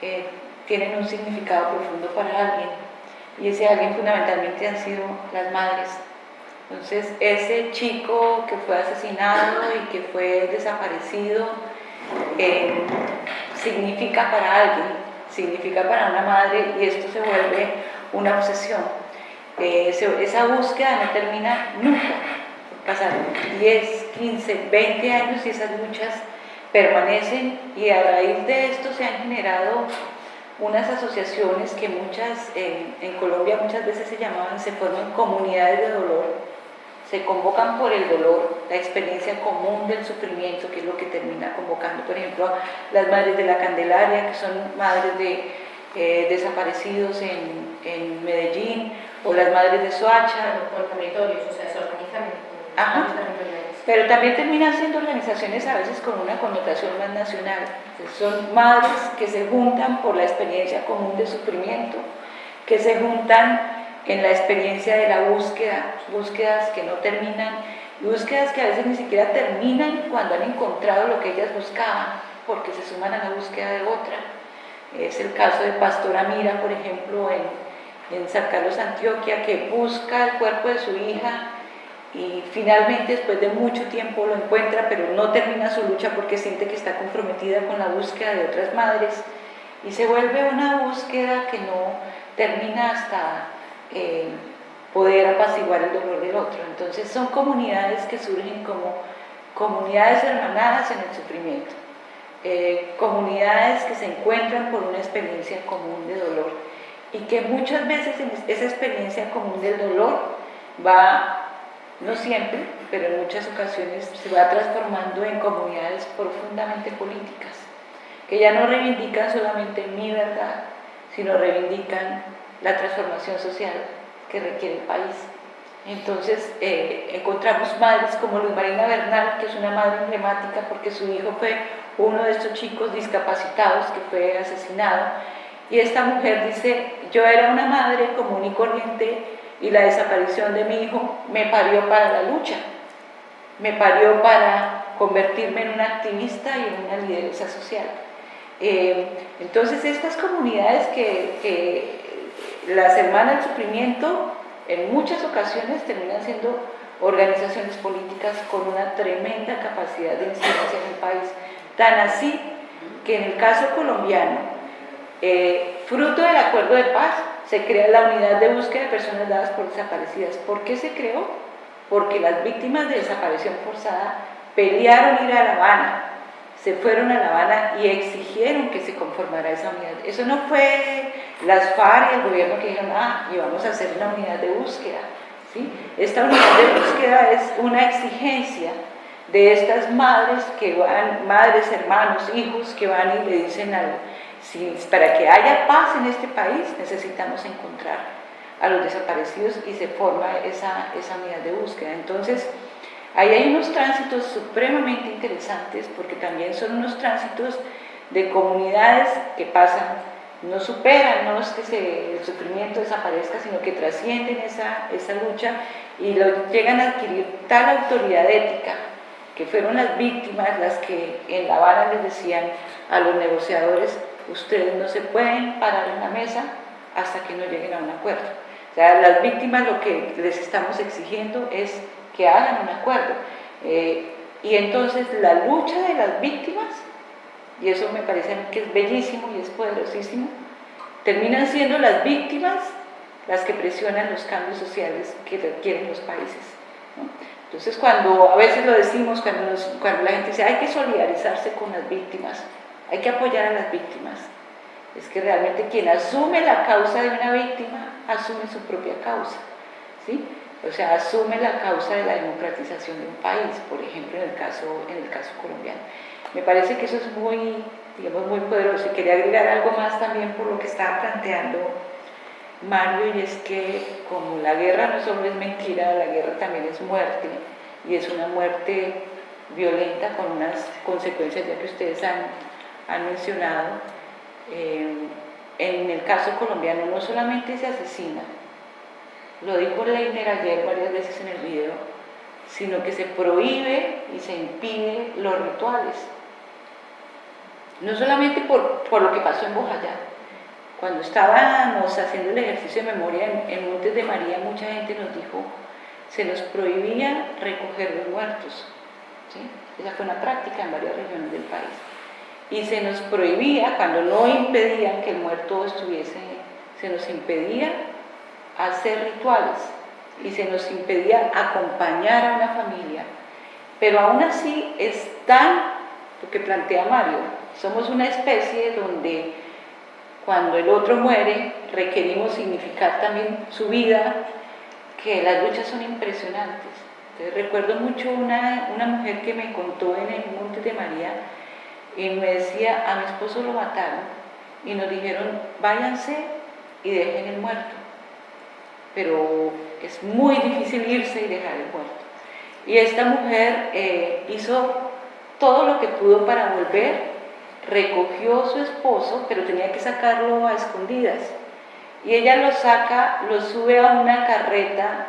eh, tienen un significado profundo para alguien, y ese alguien fundamentalmente han sido las madres entonces, ese chico que fue asesinado y que fue desaparecido eh, significa para alguien, significa para una madre y esto se vuelve una obsesión. Eh, esa búsqueda no termina nunca. Pasaron 10, 15, 20 años y esas luchas permanecen y a raíz de esto se han generado unas asociaciones que muchas, eh, en Colombia muchas veces se llamaban, se forman comunidades de dolor, se convocan por el dolor, la experiencia común del sufrimiento, que es lo que termina convocando, por ejemplo, las madres de la Candelaria, que son madres de eh, desaparecidos en, en, Medellín, o las madres de Soacha. Por territorios, o sea, se organizan Ajá. Pero también terminan siendo organizaciones a veces con una connotación más nacional. Son madres que se juntan por la experiencia común de sufrimiento, que se juntan en la experiencia de la búsqueda, búsquedas que no terminan, búsquedas que a veces ni siquiera terminan cuando han encontrado lo que ellas buscaban, porque se suman a la búsqueda de otra. Es el caso de Pastora Mira, por ejemplo, en, en San Carlos, Antioquia, que busca el cuerpo de su hija y finalmente después de mucho tiempo lo encuentra, pero no termina su lucha porque siente que está comprometida con la búsqueda de otras madres y se vuelve una búsqueda que no termina hasta eh, poder apaciguar el dolor del otro. Entonces son comunidades que surgen como comunidades hermanadas en el sufrimiento, eh, comunidades que se encuentran por una experiencia común de dolor y que muchas veces esa experiencia común del dolor va, no siempre, pero en muchas ocasiones se va transformando en comunidades profundamente políticas, que ya no reivindican solamente mi verdad, sino reivindican la transformación social que requiere el país. Entonces eh, encontramos madres como Luz Marina Bernal, que es una madre emblemática porque su hijo fue uno de estos chicos discapacitados que fue asesinado. Y esta mujer dice, yo era una madre común y corriente y la desaparición de mi hijo me parió para la lucha, me parió para convertirme en una activista y en una lideresa social. Eh, entonces estas comunidades que, que las hermanas del sufrimiento en muchas ocasiones terminan siendo organizaciones políticas con una tremenda capacidad de incidencia en el país. Tan así que en el caso colombiano, eh, fruto del acuerdo de paz, se crea la unidad de búsqueda de personas dadas por desaparecidas. ¿Por qué se creó? Porque las víctimas de desaparición forzada pelearon ir a La Habana, se fueron a La Habana y exigieron que se conformara esa unidad. Eso no fue las FARC y el gobierno que dijeron, ah, y vamos a hacer una unidad de búsqueda. ¿sí? Esta unidad de búsqueda es una exigencia de estas madres que van, madres, hermanos, hijos que van y le dicen algo. Para que haya paz en este país necesitamos encontrar a los desaparecidos y se forma esa, esa unidad de búsqueda. Entonces, Ahí hay unos tránsitos supremamente interesantes porque también son unos tránsitos de comunidades que pasan no superan, no es que el sufrimiento desaparezca, sino que trascienden esa, esa lucha y llegan a adquirir tal autoridad ética que fueron las víctimas las que en La Habana les decían a los negociadores, ustedes no se pueden parar en la mesa hasta que no lleguen a un acuerdo. O sea, las víctimas lo que les estamos exigiendo es que hagan un acuerdo. Eh, y entonces la lucha de las víctimas, y eso me parece que es bellísimo y es poderosísimo, terminan siendo las víctimas las que presionan los cambios sociales que requieren los países. Entonces, cuando a veces lo decimos, cuando, cuando la gente dice hay que solidarizarse con las víctimas, hay que apoyar a las víctimas, es que realmente quien asume la causa de una víctima, asume su propia causa. ¿sí? O sea, asume la causa de la democratización de un país, por ejemplo, en el caso, en el caso colombiano. Me parece que eso es muy, digamos, muy poderoso. Y quería agregar algo más también por lo que estaba planteando Mario, y es que como la guerra no solo es mentira, la guerra también es muerte, y es una muerte violenta con unas consecuencias ya que ustedes han, han mencionado. Eh, en el caso colombiano no solamente se asesina, lo dijo Leiner ayer varias veces en el video, sino que se prohíbe y se impide los rituales. No solamente por, por lo que pasó en Bojayá. Cuando estábamos haciendo el ejercicio de memoria en, Montes de María, mucha gente nos dijo, se nos prohibía recoger los muertos. ¿sí? Esa fue una práctica en varias regiones del país. Y se nos prohibía, cuando no impedían que el muerto estuviese, se nos impedía hacer rituales y se nos impedía acompañar a una familia. Pero aún así es tan, lo que plantea Mario, somos una especie donde cuando el otro muere requerimos significar también su vida, que las luchas son impresionantes. recuerdo mucho una, una mujer que me contó en el Monte de María y me decía, a mi esposo lo mataron y nos dijeron, váyanse y dejen el muerto pero es muy difícil irse y dejar el muerto. Y esta mujer eh, hizo todo lo que pudo para volver, recogió a su esposo, pero tenía que sacarlo a escondidas. Y ella lo saca, lo sube a una carreta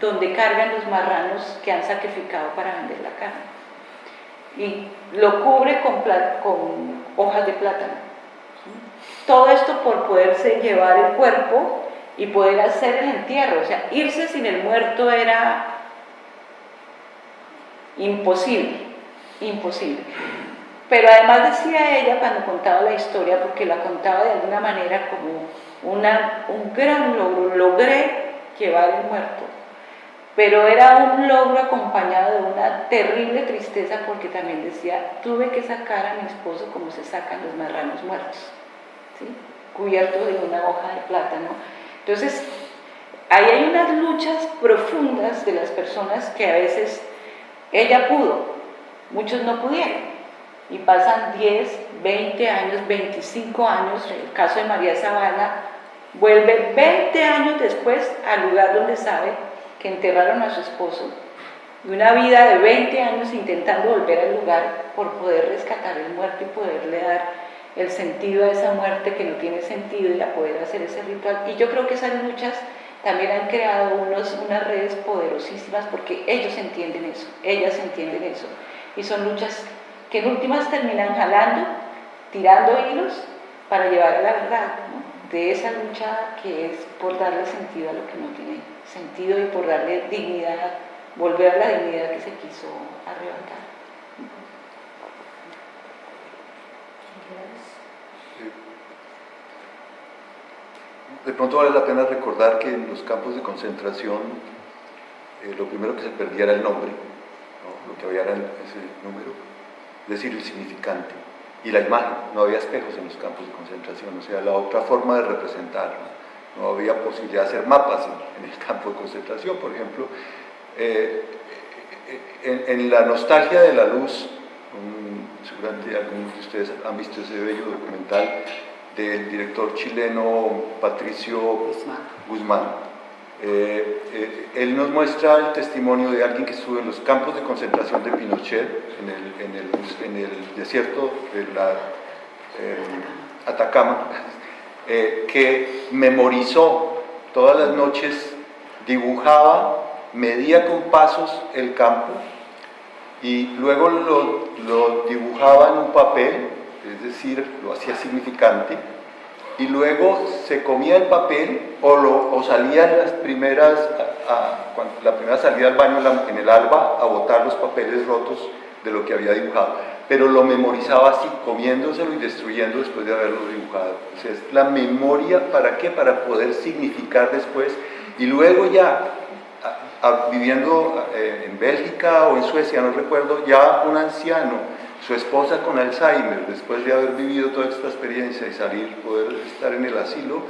donde cargan los marranos que han sacrificado para vender la carne. Y lo cubre con, con hojas de plátano. Todo esto por poderse llevar el cuerpo y poder hacer el entierro. O sea, irse sin el muerto era imposible, imposible. Pero además decía ella cuando contaba la historia, porque la contaba de alguna manera como una, un gran logro, logré llevar el muerto, pero era un logro acompañado de una terrible tristeza porque también decía, tuve que sacar a mi esposo como se sacan los marranos muertos, cubierto de una hoja de plátano entonces, ahí hay unas luchas profundas de las personas que a veces ella pudo, muchos no pudieron. Y pasan 10, 20 años, 25 años, en el caso de María Zavala, vuelve 20 años después al lugar donde sabe que enterraron a su esposo. Y una vida de 20 años intentando volver al lugar por poder rescatar el muerto y poderle dar el sentido de esa muerte que no tiene sentido y a poder hacer ese ritual. Y yo creo que esas luchas también han creado unos, unas redes poderosísimas porque ellos entienden eso, ellas entienden eso. Y son luchas que en últimas terminan jalando, tirando hilos para llevar a la verdad, de esa lucha que es por darle sentido a lo que no tiene sentido y por darle dignidad, volver a la dignidad que se quiso arrebatar. De pronto vale la pena recordar que en los campos de concentración eh, lo primero que se perdía era el nombre, lo que había era ese número, es decir, el significante y la imagen. No había espejos en los campos de concentración, o sea, la otra forma de representar. No, había posibilidad de hacer mapas en, el campo de concentración, por ejemplo. Eh, en, la nostalgia de la luz, seguramente algunos de ustedes han visto ese bello documental del director chileno Patricio Guzmán. Eh, eh, él nos muestra el testimonio de alguien que estuvo en los campos de concentración de Pinochet, en el, desierto de la eh, Atacama, que memorizó todas las noches, dibujaba, medía con pasos el campo y luego lo, lo dibujaba en un papel, es decir, lo hacía significante, y luego se comía el papel o, lo, o salía las primeras, a, cuando, la primera salida al baño en, el alba a botar los papeles rotos de lo que había dibujado, pero lo memorizaba así, comiéndoselo y destruyendo después de haberlo dibujado. O sea, es la memoria, ¿para qué? Para poder significar después y luego ya a, a, viviendo eh, en Bélgica o en Suecia, no recuerdo, ya un anciano su esposa con Alzheimer, después de haber vivido toda esta experiencia y salir, poder estar en el asilo,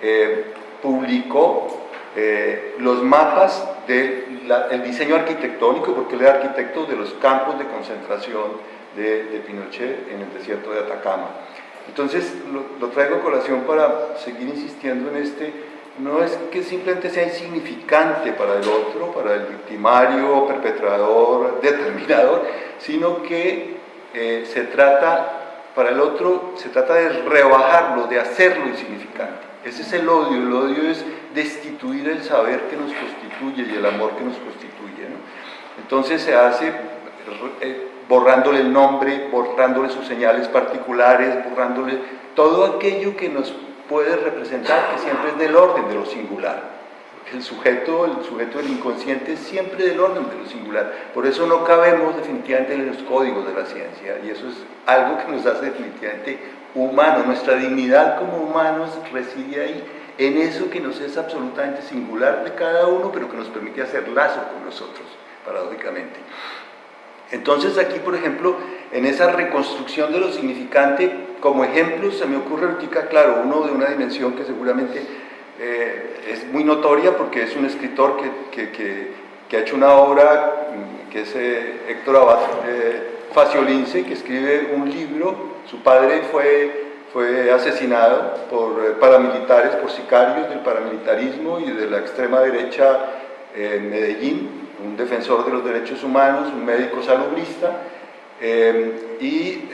eh, publicó eh, los mapas del de diseño arquitectónico, porque él era arquitecto de los campos de concentración de, de Pinochet en el desierto de Atacama. Entonces, lo, lo traigo a colación para seguir insistiendo en este, no es que simplemente sea insignificante para el otro, para el victimario, perpetrador, determinador, sino que eh, se trata, para el otro, se trata de rebajarlo, de hacerlo insignificante. Ese es el odio, el odio es destituir el saber que nos constituye y el amor que nos constituye. Entonces se hace eh, borrándole el nombre, borrándole sus señales particulares, borrándole todo aquello que nos puede representar, que siempre es del orden de lo singular el sujeto, el sujeto del inconsciente es siempre del orden de lo singular. Por eso no cabemos definitivamente en los códigos de la ciencia y eso es algo que nos hace definitivamente humanos. Nuestra dignidad como humanos reside ahí, en eso que nos es absolutamente singular de cada uno, pero que nos permite hacer lazo con nosotros, paradójicamente. Entonces aquí, por ejemplo, en esa reconstrucción de lo significante, como ejemplo se me ocurre ahorita, claro, uno de una dimensión que seguramente eh, es muy notoria porque es un escritor que, que, que, que ha hecho una obra, mm, que es eh, Héctor Abad eh, Faciolince, que escribe un libro, su padre fue, fue asesinado por eh, paramilitares, por sicarios del paramilitarismo y de la extrema derecha en Medellín, un defensor de los derechos humanos, un médico salubrista, y,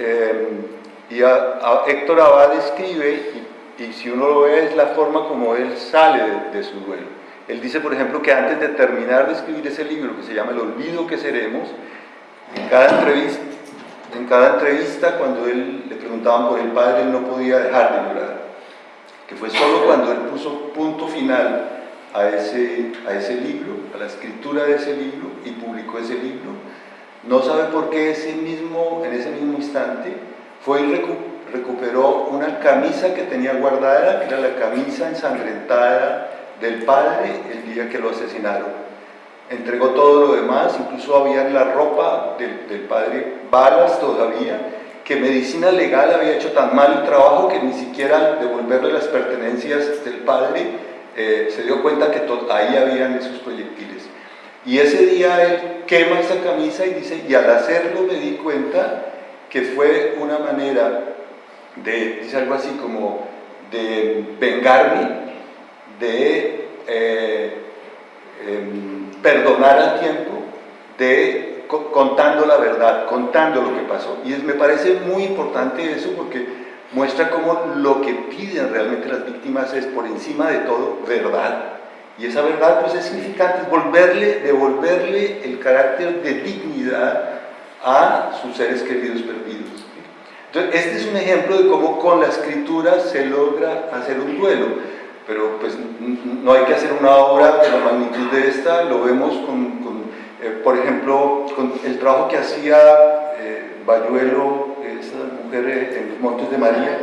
y a, a Héctor Abad escribe, y si uno lo ve es la forma como él sale de, de, su duelo. Él dice, por ejemplo, que antes de terminar de escribir ese libro que se llama El olvido que seremos, en cada entrevista, en cada entrevista cuando él le preguntaban por el padre, él no podía dejar de llorar. Que fue solo cuando él puso punto final a ese, a ese libro, a la escritura de ese libro y publicó ese libro. No sabe por qué ese mismo, en ese mismo instante fue y recuperó una camisa que tenía guardada, que era la camisa ensangrentada del padre el día que lo asesinaron. Entregó todo lo demás, incluso había en la ropa del, del padre balas todavía, que medicina legal había hecho tan mal el trabajo que ni siquiera devolverle las pertenencias del padre eh, se dio cuenta que ahí habían esos proyectiles. Y ese día él quema esa camisa y dice, y al hacerlo me di cuenta que fue una manera de, dice algo así como, de vengarme, de eh, eh, perdonar al tiempo, de co contando la verdad, contando lo que pasó. Y es, me parece muy importante eso porque muestra cómo lo que piden realmente las víctimas es por encima de todo verdad. Y esa verdad pues es significante, es volverle, devolverle el carácter de dignidad a sus seres queridos perdidos. Entonces, este es un ejemplo de cómo con la escritura se logra hacer un duelo, pero pues no hay que hacer una obra de la magnitud de esta, lo vemos con, con eh, por ejemplo, con el trabajo que hacía eh, Bayuelo, esa mujer eh, en los Montes de María,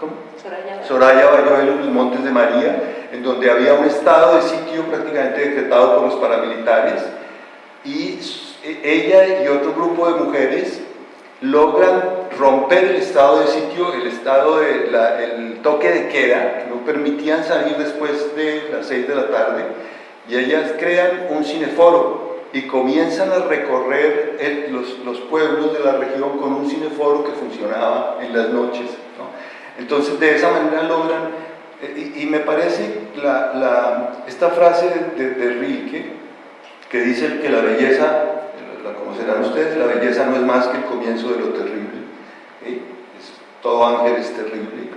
¿cómo? Soraya. Soraya Bayuelo en los Montes de María, en donde había un estado de sitio prácticamente decretado por los paramilitares, y ella y otro grupo de mujeres logran romper el estado de sitio, el estado de la, el toque de queda, que no permitían salir después de las 6 de la tarde, y ellas crean un cineforo y comienzan a recorrer el, los, los, pueblos de la región con un cineforo que funcionaba en las noches. ¿no? Entonces de esa manera logran, eh, y, y me parece la, la, esta frase de, de, Rilke, que dice que la belleza la conocerán ustedes, la belleza no es más que el comienzo de lo terrible. todo ángel es terrible.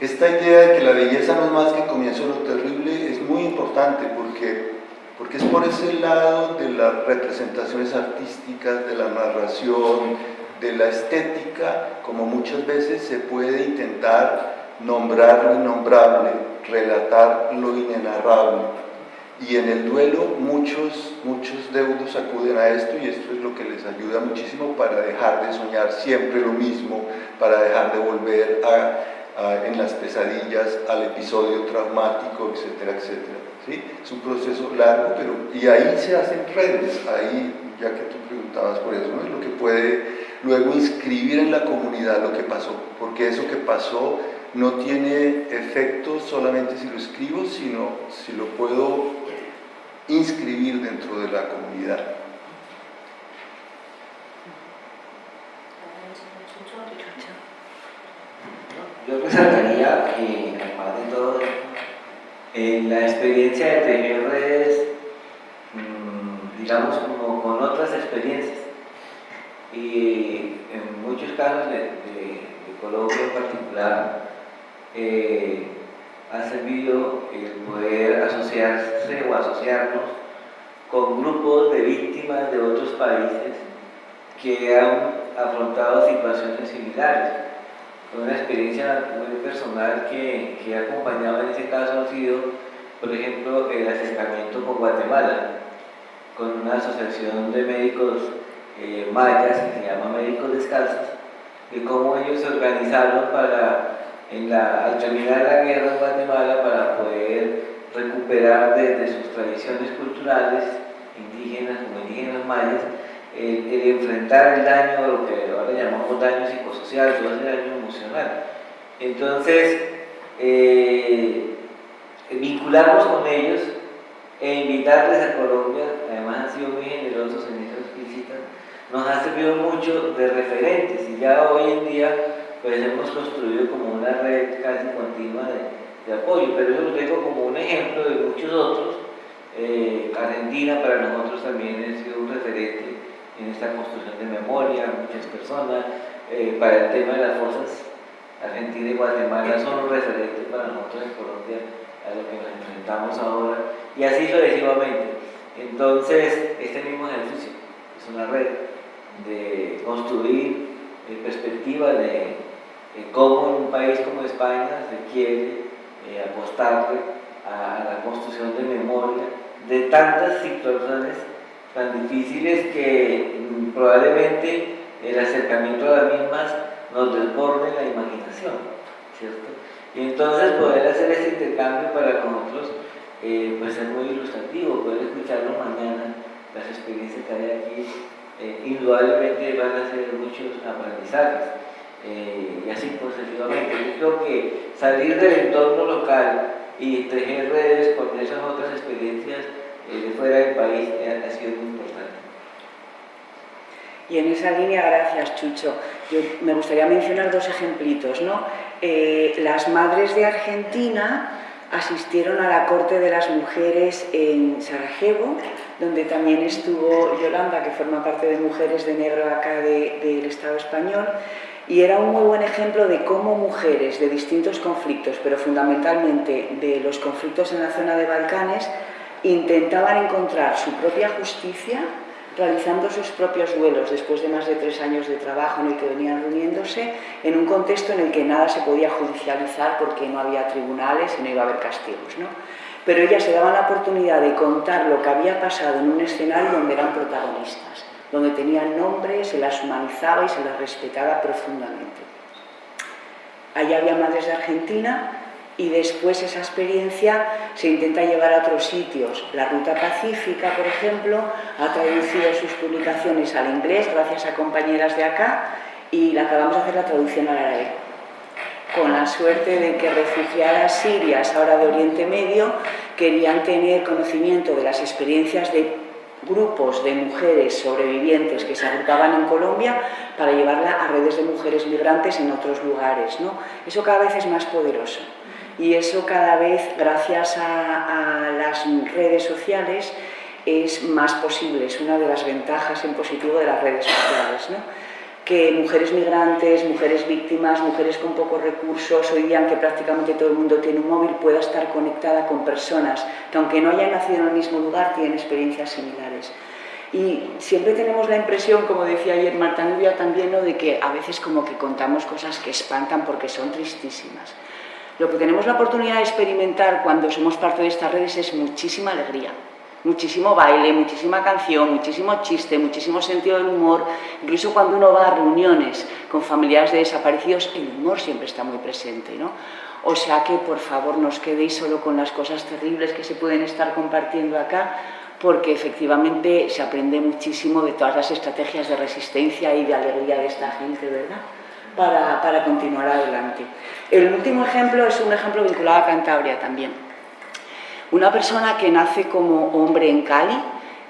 Esta idea de que la belleza no es más que comienzo lo terrible es muy importante porque, porque es por ese lado de las representaciones artísticas, de la narración, de la estética, como muchas veces se puede intentar nombrar lo innombrable, relatar lo inenarrable. Y en el duelo muchos, muchos deudos acuden a esto y esto es lo que les ayuda muchísimo para dejar de soñar siempre lo mismo, para dejar de volver a, en las pesadillas al episodio traumático, etcétera, etcétera. ¿sí? Es un proceso largo, pero y ahí se hacen redes, ahí, ya que tú preguntabas por eso, es lo que puede luego inscribir en la comunidad lo que pasó, porque eso que pasó no tiene efecto solamente si lo escribo, sino si lo puedo inscribir dentro de la comunidad. Yo resaltaría, eh, además de todo, en la experiencia de tejer redes, mm, digamos, como con otras experiencias. Y en muchos casos de, de Colombia en particular, eh, ha servido el poder asociarse o asociarnos con grupos de víctimas de otros países que han afrontado situaciones similares. Una experiencia muy personal que, que ha acompañado en ese caso ha sido, por ejemplo, el acercamiento con Guatemala, con una asociación de médicos eh, mayas que se llama Médicos Descalzos, de cómo ellos se organizaron para al terminar la guerra en Guatemala para poder recuperar desde sus tradiciones culturales indígenas como indígenas mayas el, enfrentar el daño, lo que ahora llamamos daño psicosocial, todo ese daño emocional. Entonces, eh, vincularnos con ellos e invitarles a Colombia, además han sido muy generosos en esas visitas, nos ha servido mucho de referentes y ya hoy en día pues hemos construido como una red casi continua de, apoyo, pero eso lo tengo como un ejemplo de muchos otros. Eh, Argentina para nosotros también ha sido un referente en esta construcción de memoria, muchas personas, eh, para el tema de las fuerzas Argentina y Guatemala son un referente para nosotros en Colombia a lo que nos enfrentamos ahora, y así sucesivamente. Entonces, este mismo ejercicio es una red de construir eh, perspectiva de eh, cómo en un país como España se quiere eh, apostarle a, la construcción de memoria de tantas situaciones tan difíciles que mm, probablemente el acercamiento a las mismas nos desborde la imaginación, ¿cierto? Y entonces poder hacer ese intercambio para nosotros eh, pues es muy ilustrativo, poder escucharlo mañana, las experiencias que hay aquí, indudablemente van a ser muchos aprendizajes. Eh, y así positivamente. Yo creo que salir del entorno local y tejer redes con esas otras experiencias eh, de fuera del país eh, ha, sido muy importante. Y en esa línea, gracias Chucho. Yo me gustaría mencionar dos ejemplitos. ¿no? las madres de Argentina asistieron a la Corte de las Mujeres en Sarajevo, donde también estuvo Yolanda, que forma parte de Mujeres de Negro acá del Estado español, y era un muy buen ejemplo de cómo mujeres de distintos conflictos, pero fundamentalmente de los conflictos en la zona de Balcanes, intentaban encontrar su propia justicia realizando sus propios duelos después de más de tres años de trabajo en el que venían reuniéndose en un contexto en el que nada se podía judicializar porque no había tribunales y no iba a haber castigos. ¿no? Pero ellas se daban la oportunidad de contar lo que había pasado en un escenario donde eran protagonistas donde tenían nombre, se las humanizaba y se las respetaba profundamente. Allí había madres de Argentina y después esa experiencia se intenta llevar a otros sitios. La Ruta Pacífica, por ejemplo, ha traducido sus publicaciones al inglés gracias a compañeras de acá y la acabamos de hacer la traducción al árabe. Con la suerte de que refugiadas sirias, ahora de Oriente Medio, querían tener conocimiento de las experiencias de grupos de mujeres sobrevivientes que se agrupaban en Colombia para llevarla a redes de mujeres migrantes en otros lugares. ¿no? Eso cada vez es más poderoso y eso cada vez, gracias a, las redes sociales, es más posible. Es una de las ventajas en positivo de las redes sociales. ¿no? Que mujeres migrantes, mujeres víctimas, mujeres con pocos recursos, hoy día que prácticamente todo el mundo tiene un móvil, pueda estar conectada con personas que aunque no hayan nacido en el mismo lugar, tienen experiencias similares. Y siempre tenemos la impresión, como decía ayer Marta Nubia también, de que a veces como que contamos cosas que espantan porque son tristísimas. Lo que tenemos la oportunidad de experimentar cuando somos parte de estas redes es muchísima alegría, muchísimo baile, muchísima canción, muchísimo chiste, muchísimo sentido del humor. Incluso cuando uno va a reuniones con familiares de desaparecidos, el humor siempre está muy presente. ¿no? O sea que, por favor, no os quedéis solo con las cosas terribles que se pueden estar compartiendo acá, porque efectivamente se aprende muchísimo de todas las estrategias de resistencia y de alegría de esta gente, ¿verdad? Para, para continuar adelante. El último ejemplo es un ejemplo vinculado a Cantabria también. Una persona que nace como hombre en Cali,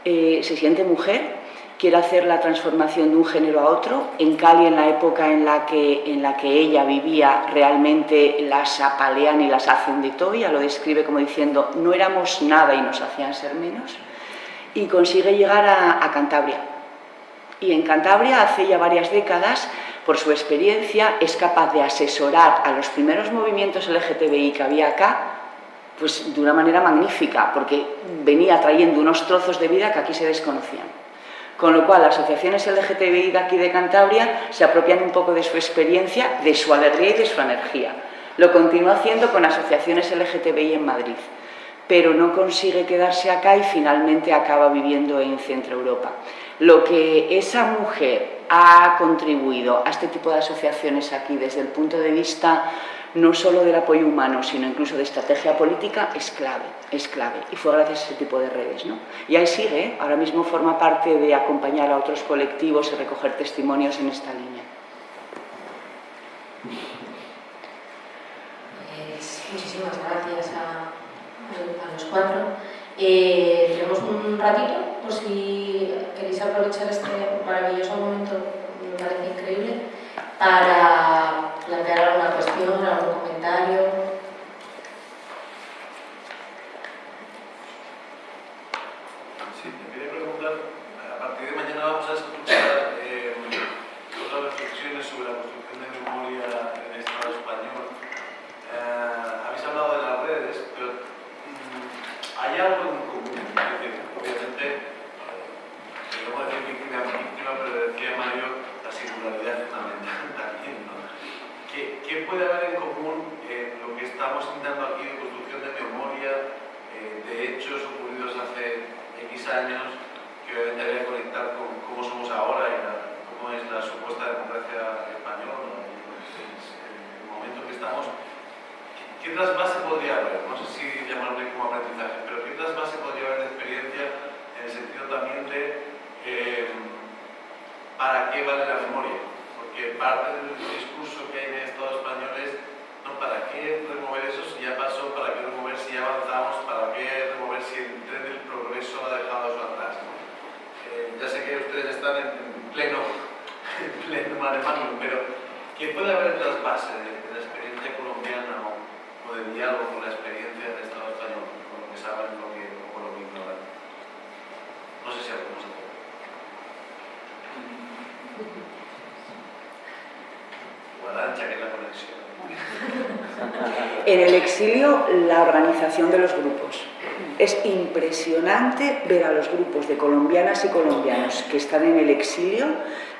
eh, se siente mujer, quiere hacer la transformación de un género a otro. En Cali, en la época en la que, en la que ella vivía, realmente las apalean y las hacen de todo. Ella lo describe como diciendo, no éramos nada y nos hacían ser menos. Y consigue llegar a, a Cantabria. Y en Cantabria, hace ya varias décadas, por su experiencia, es capaz de asesorar a los primeros movimientos LGTBI que había acá, pues de una manera magnífica, porque venía trayendo unos trozos de vida que aquí se desconocían. Con lo cual, las asociaciones LGTBI de aquí de Cantabria se apropian un poco de su experiencia, de su alegría y de su energía. Lo continúa haciendo con asociaciones LGTBI en Madrid, pero no consigue quedarse acá y finalmente acaba viviendo en Centro Europa. Lo que esa mujer ha contribuido a este tipo de asociaciones aquí desde el punto de vista no solo del apoyo humano, sino incluso de estrategia política, es clave, es clave. Y fue gracias a ese tipo de redes. ¿no? Y ahí sigue, ¿eh? ahora mismo forma parte de acompañar a otros colectivos y recoger testimonios en esta línea. Pues, muchísimas gracias a, a los cuatro. Eh, tenemos un ratito, por si queréis aprovechar este maravilloso momento, me parece increíble, para plantear alguna cuestión, algún comentario. Sí, te quería preguntar, a partir de mañana vamos a escuchar eh, otras reflexiones sobre la construcción de memoria en el Estado español. Eh, habéis hablado de las redes, pero mm, hay algo en común. Es decir, obviamente, eh, podemos decir víctima víctima, pero decía Mario, la singularidad es fundamental también. ¿no? ¿Qué, ¿Qué puede haber en común en lo que estamos intentando aquí de construcción de memoria, eh, de hechos ocurridos hace X años, que obviamente habría que conectar con cómo somos ahora y la, cómo es la supuesta democracia española ¿no? y pues, es el momento que estamos? ¿Qué, qué trasvase podría haber? No sé si llamarle como aprendizaje, pero ¿qué trasvase podría haber de experiencia en el sentido también de eh, para qué vale la memoria? Porque parte del discurso que hay en el Estado español es ¿no? ¿para qué remover eso si ya pasó? ¿Para qué remover si ya avanzamos? ¿Para qué remover si el tren del progreso ha dejado eso atrás? Eh, ya sé que ustedes están en, en pleno, en pleno manemándolo, pero ¿qué puede haber trasvase de, de la experiencia colombiana o, o de diálogo con la experiencia del Estado español, con lo que saben lo que, o con lo que ignoran? No sé si algo más a Guarancha, que es la conexión. En el exilio, la organización de los grupos. Es impresionante ver a los grupos de colombianas y colombianos que están en el exilio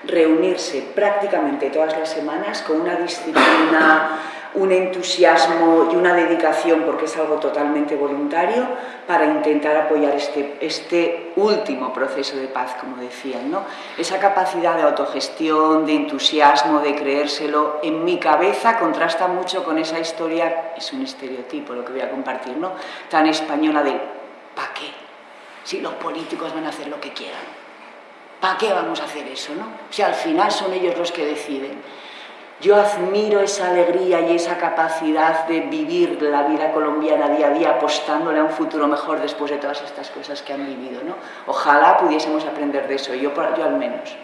reunirse prácticamente todas las semanas con una disciplina, un entusiasmo y una dedicación, porque es algo totalmente voluntario, para intentar apoyar este, este último proceso de paz, como decían. ¿no? Esa capacidad de autogestión, de entusiasmo, de creérselo, en mi cabeza contrasta mucho con esa historia, es un estereotipo lo que voy a compartir, ¿no? tan española de ¿para qué? Si los políticos van a hacer lo que quieran. ¿Para qué vamos a hacer eso? ¿no? Si al final son ellos los que deciden. Yo admiro esa alegría y esa capacidad de vivir la vida colombiana día a día apostándole a un futuro mejor después de todas estas cosas que han vivido. ¿no? Ojalá pudiésemos aprender de eso, yo, yo al menos.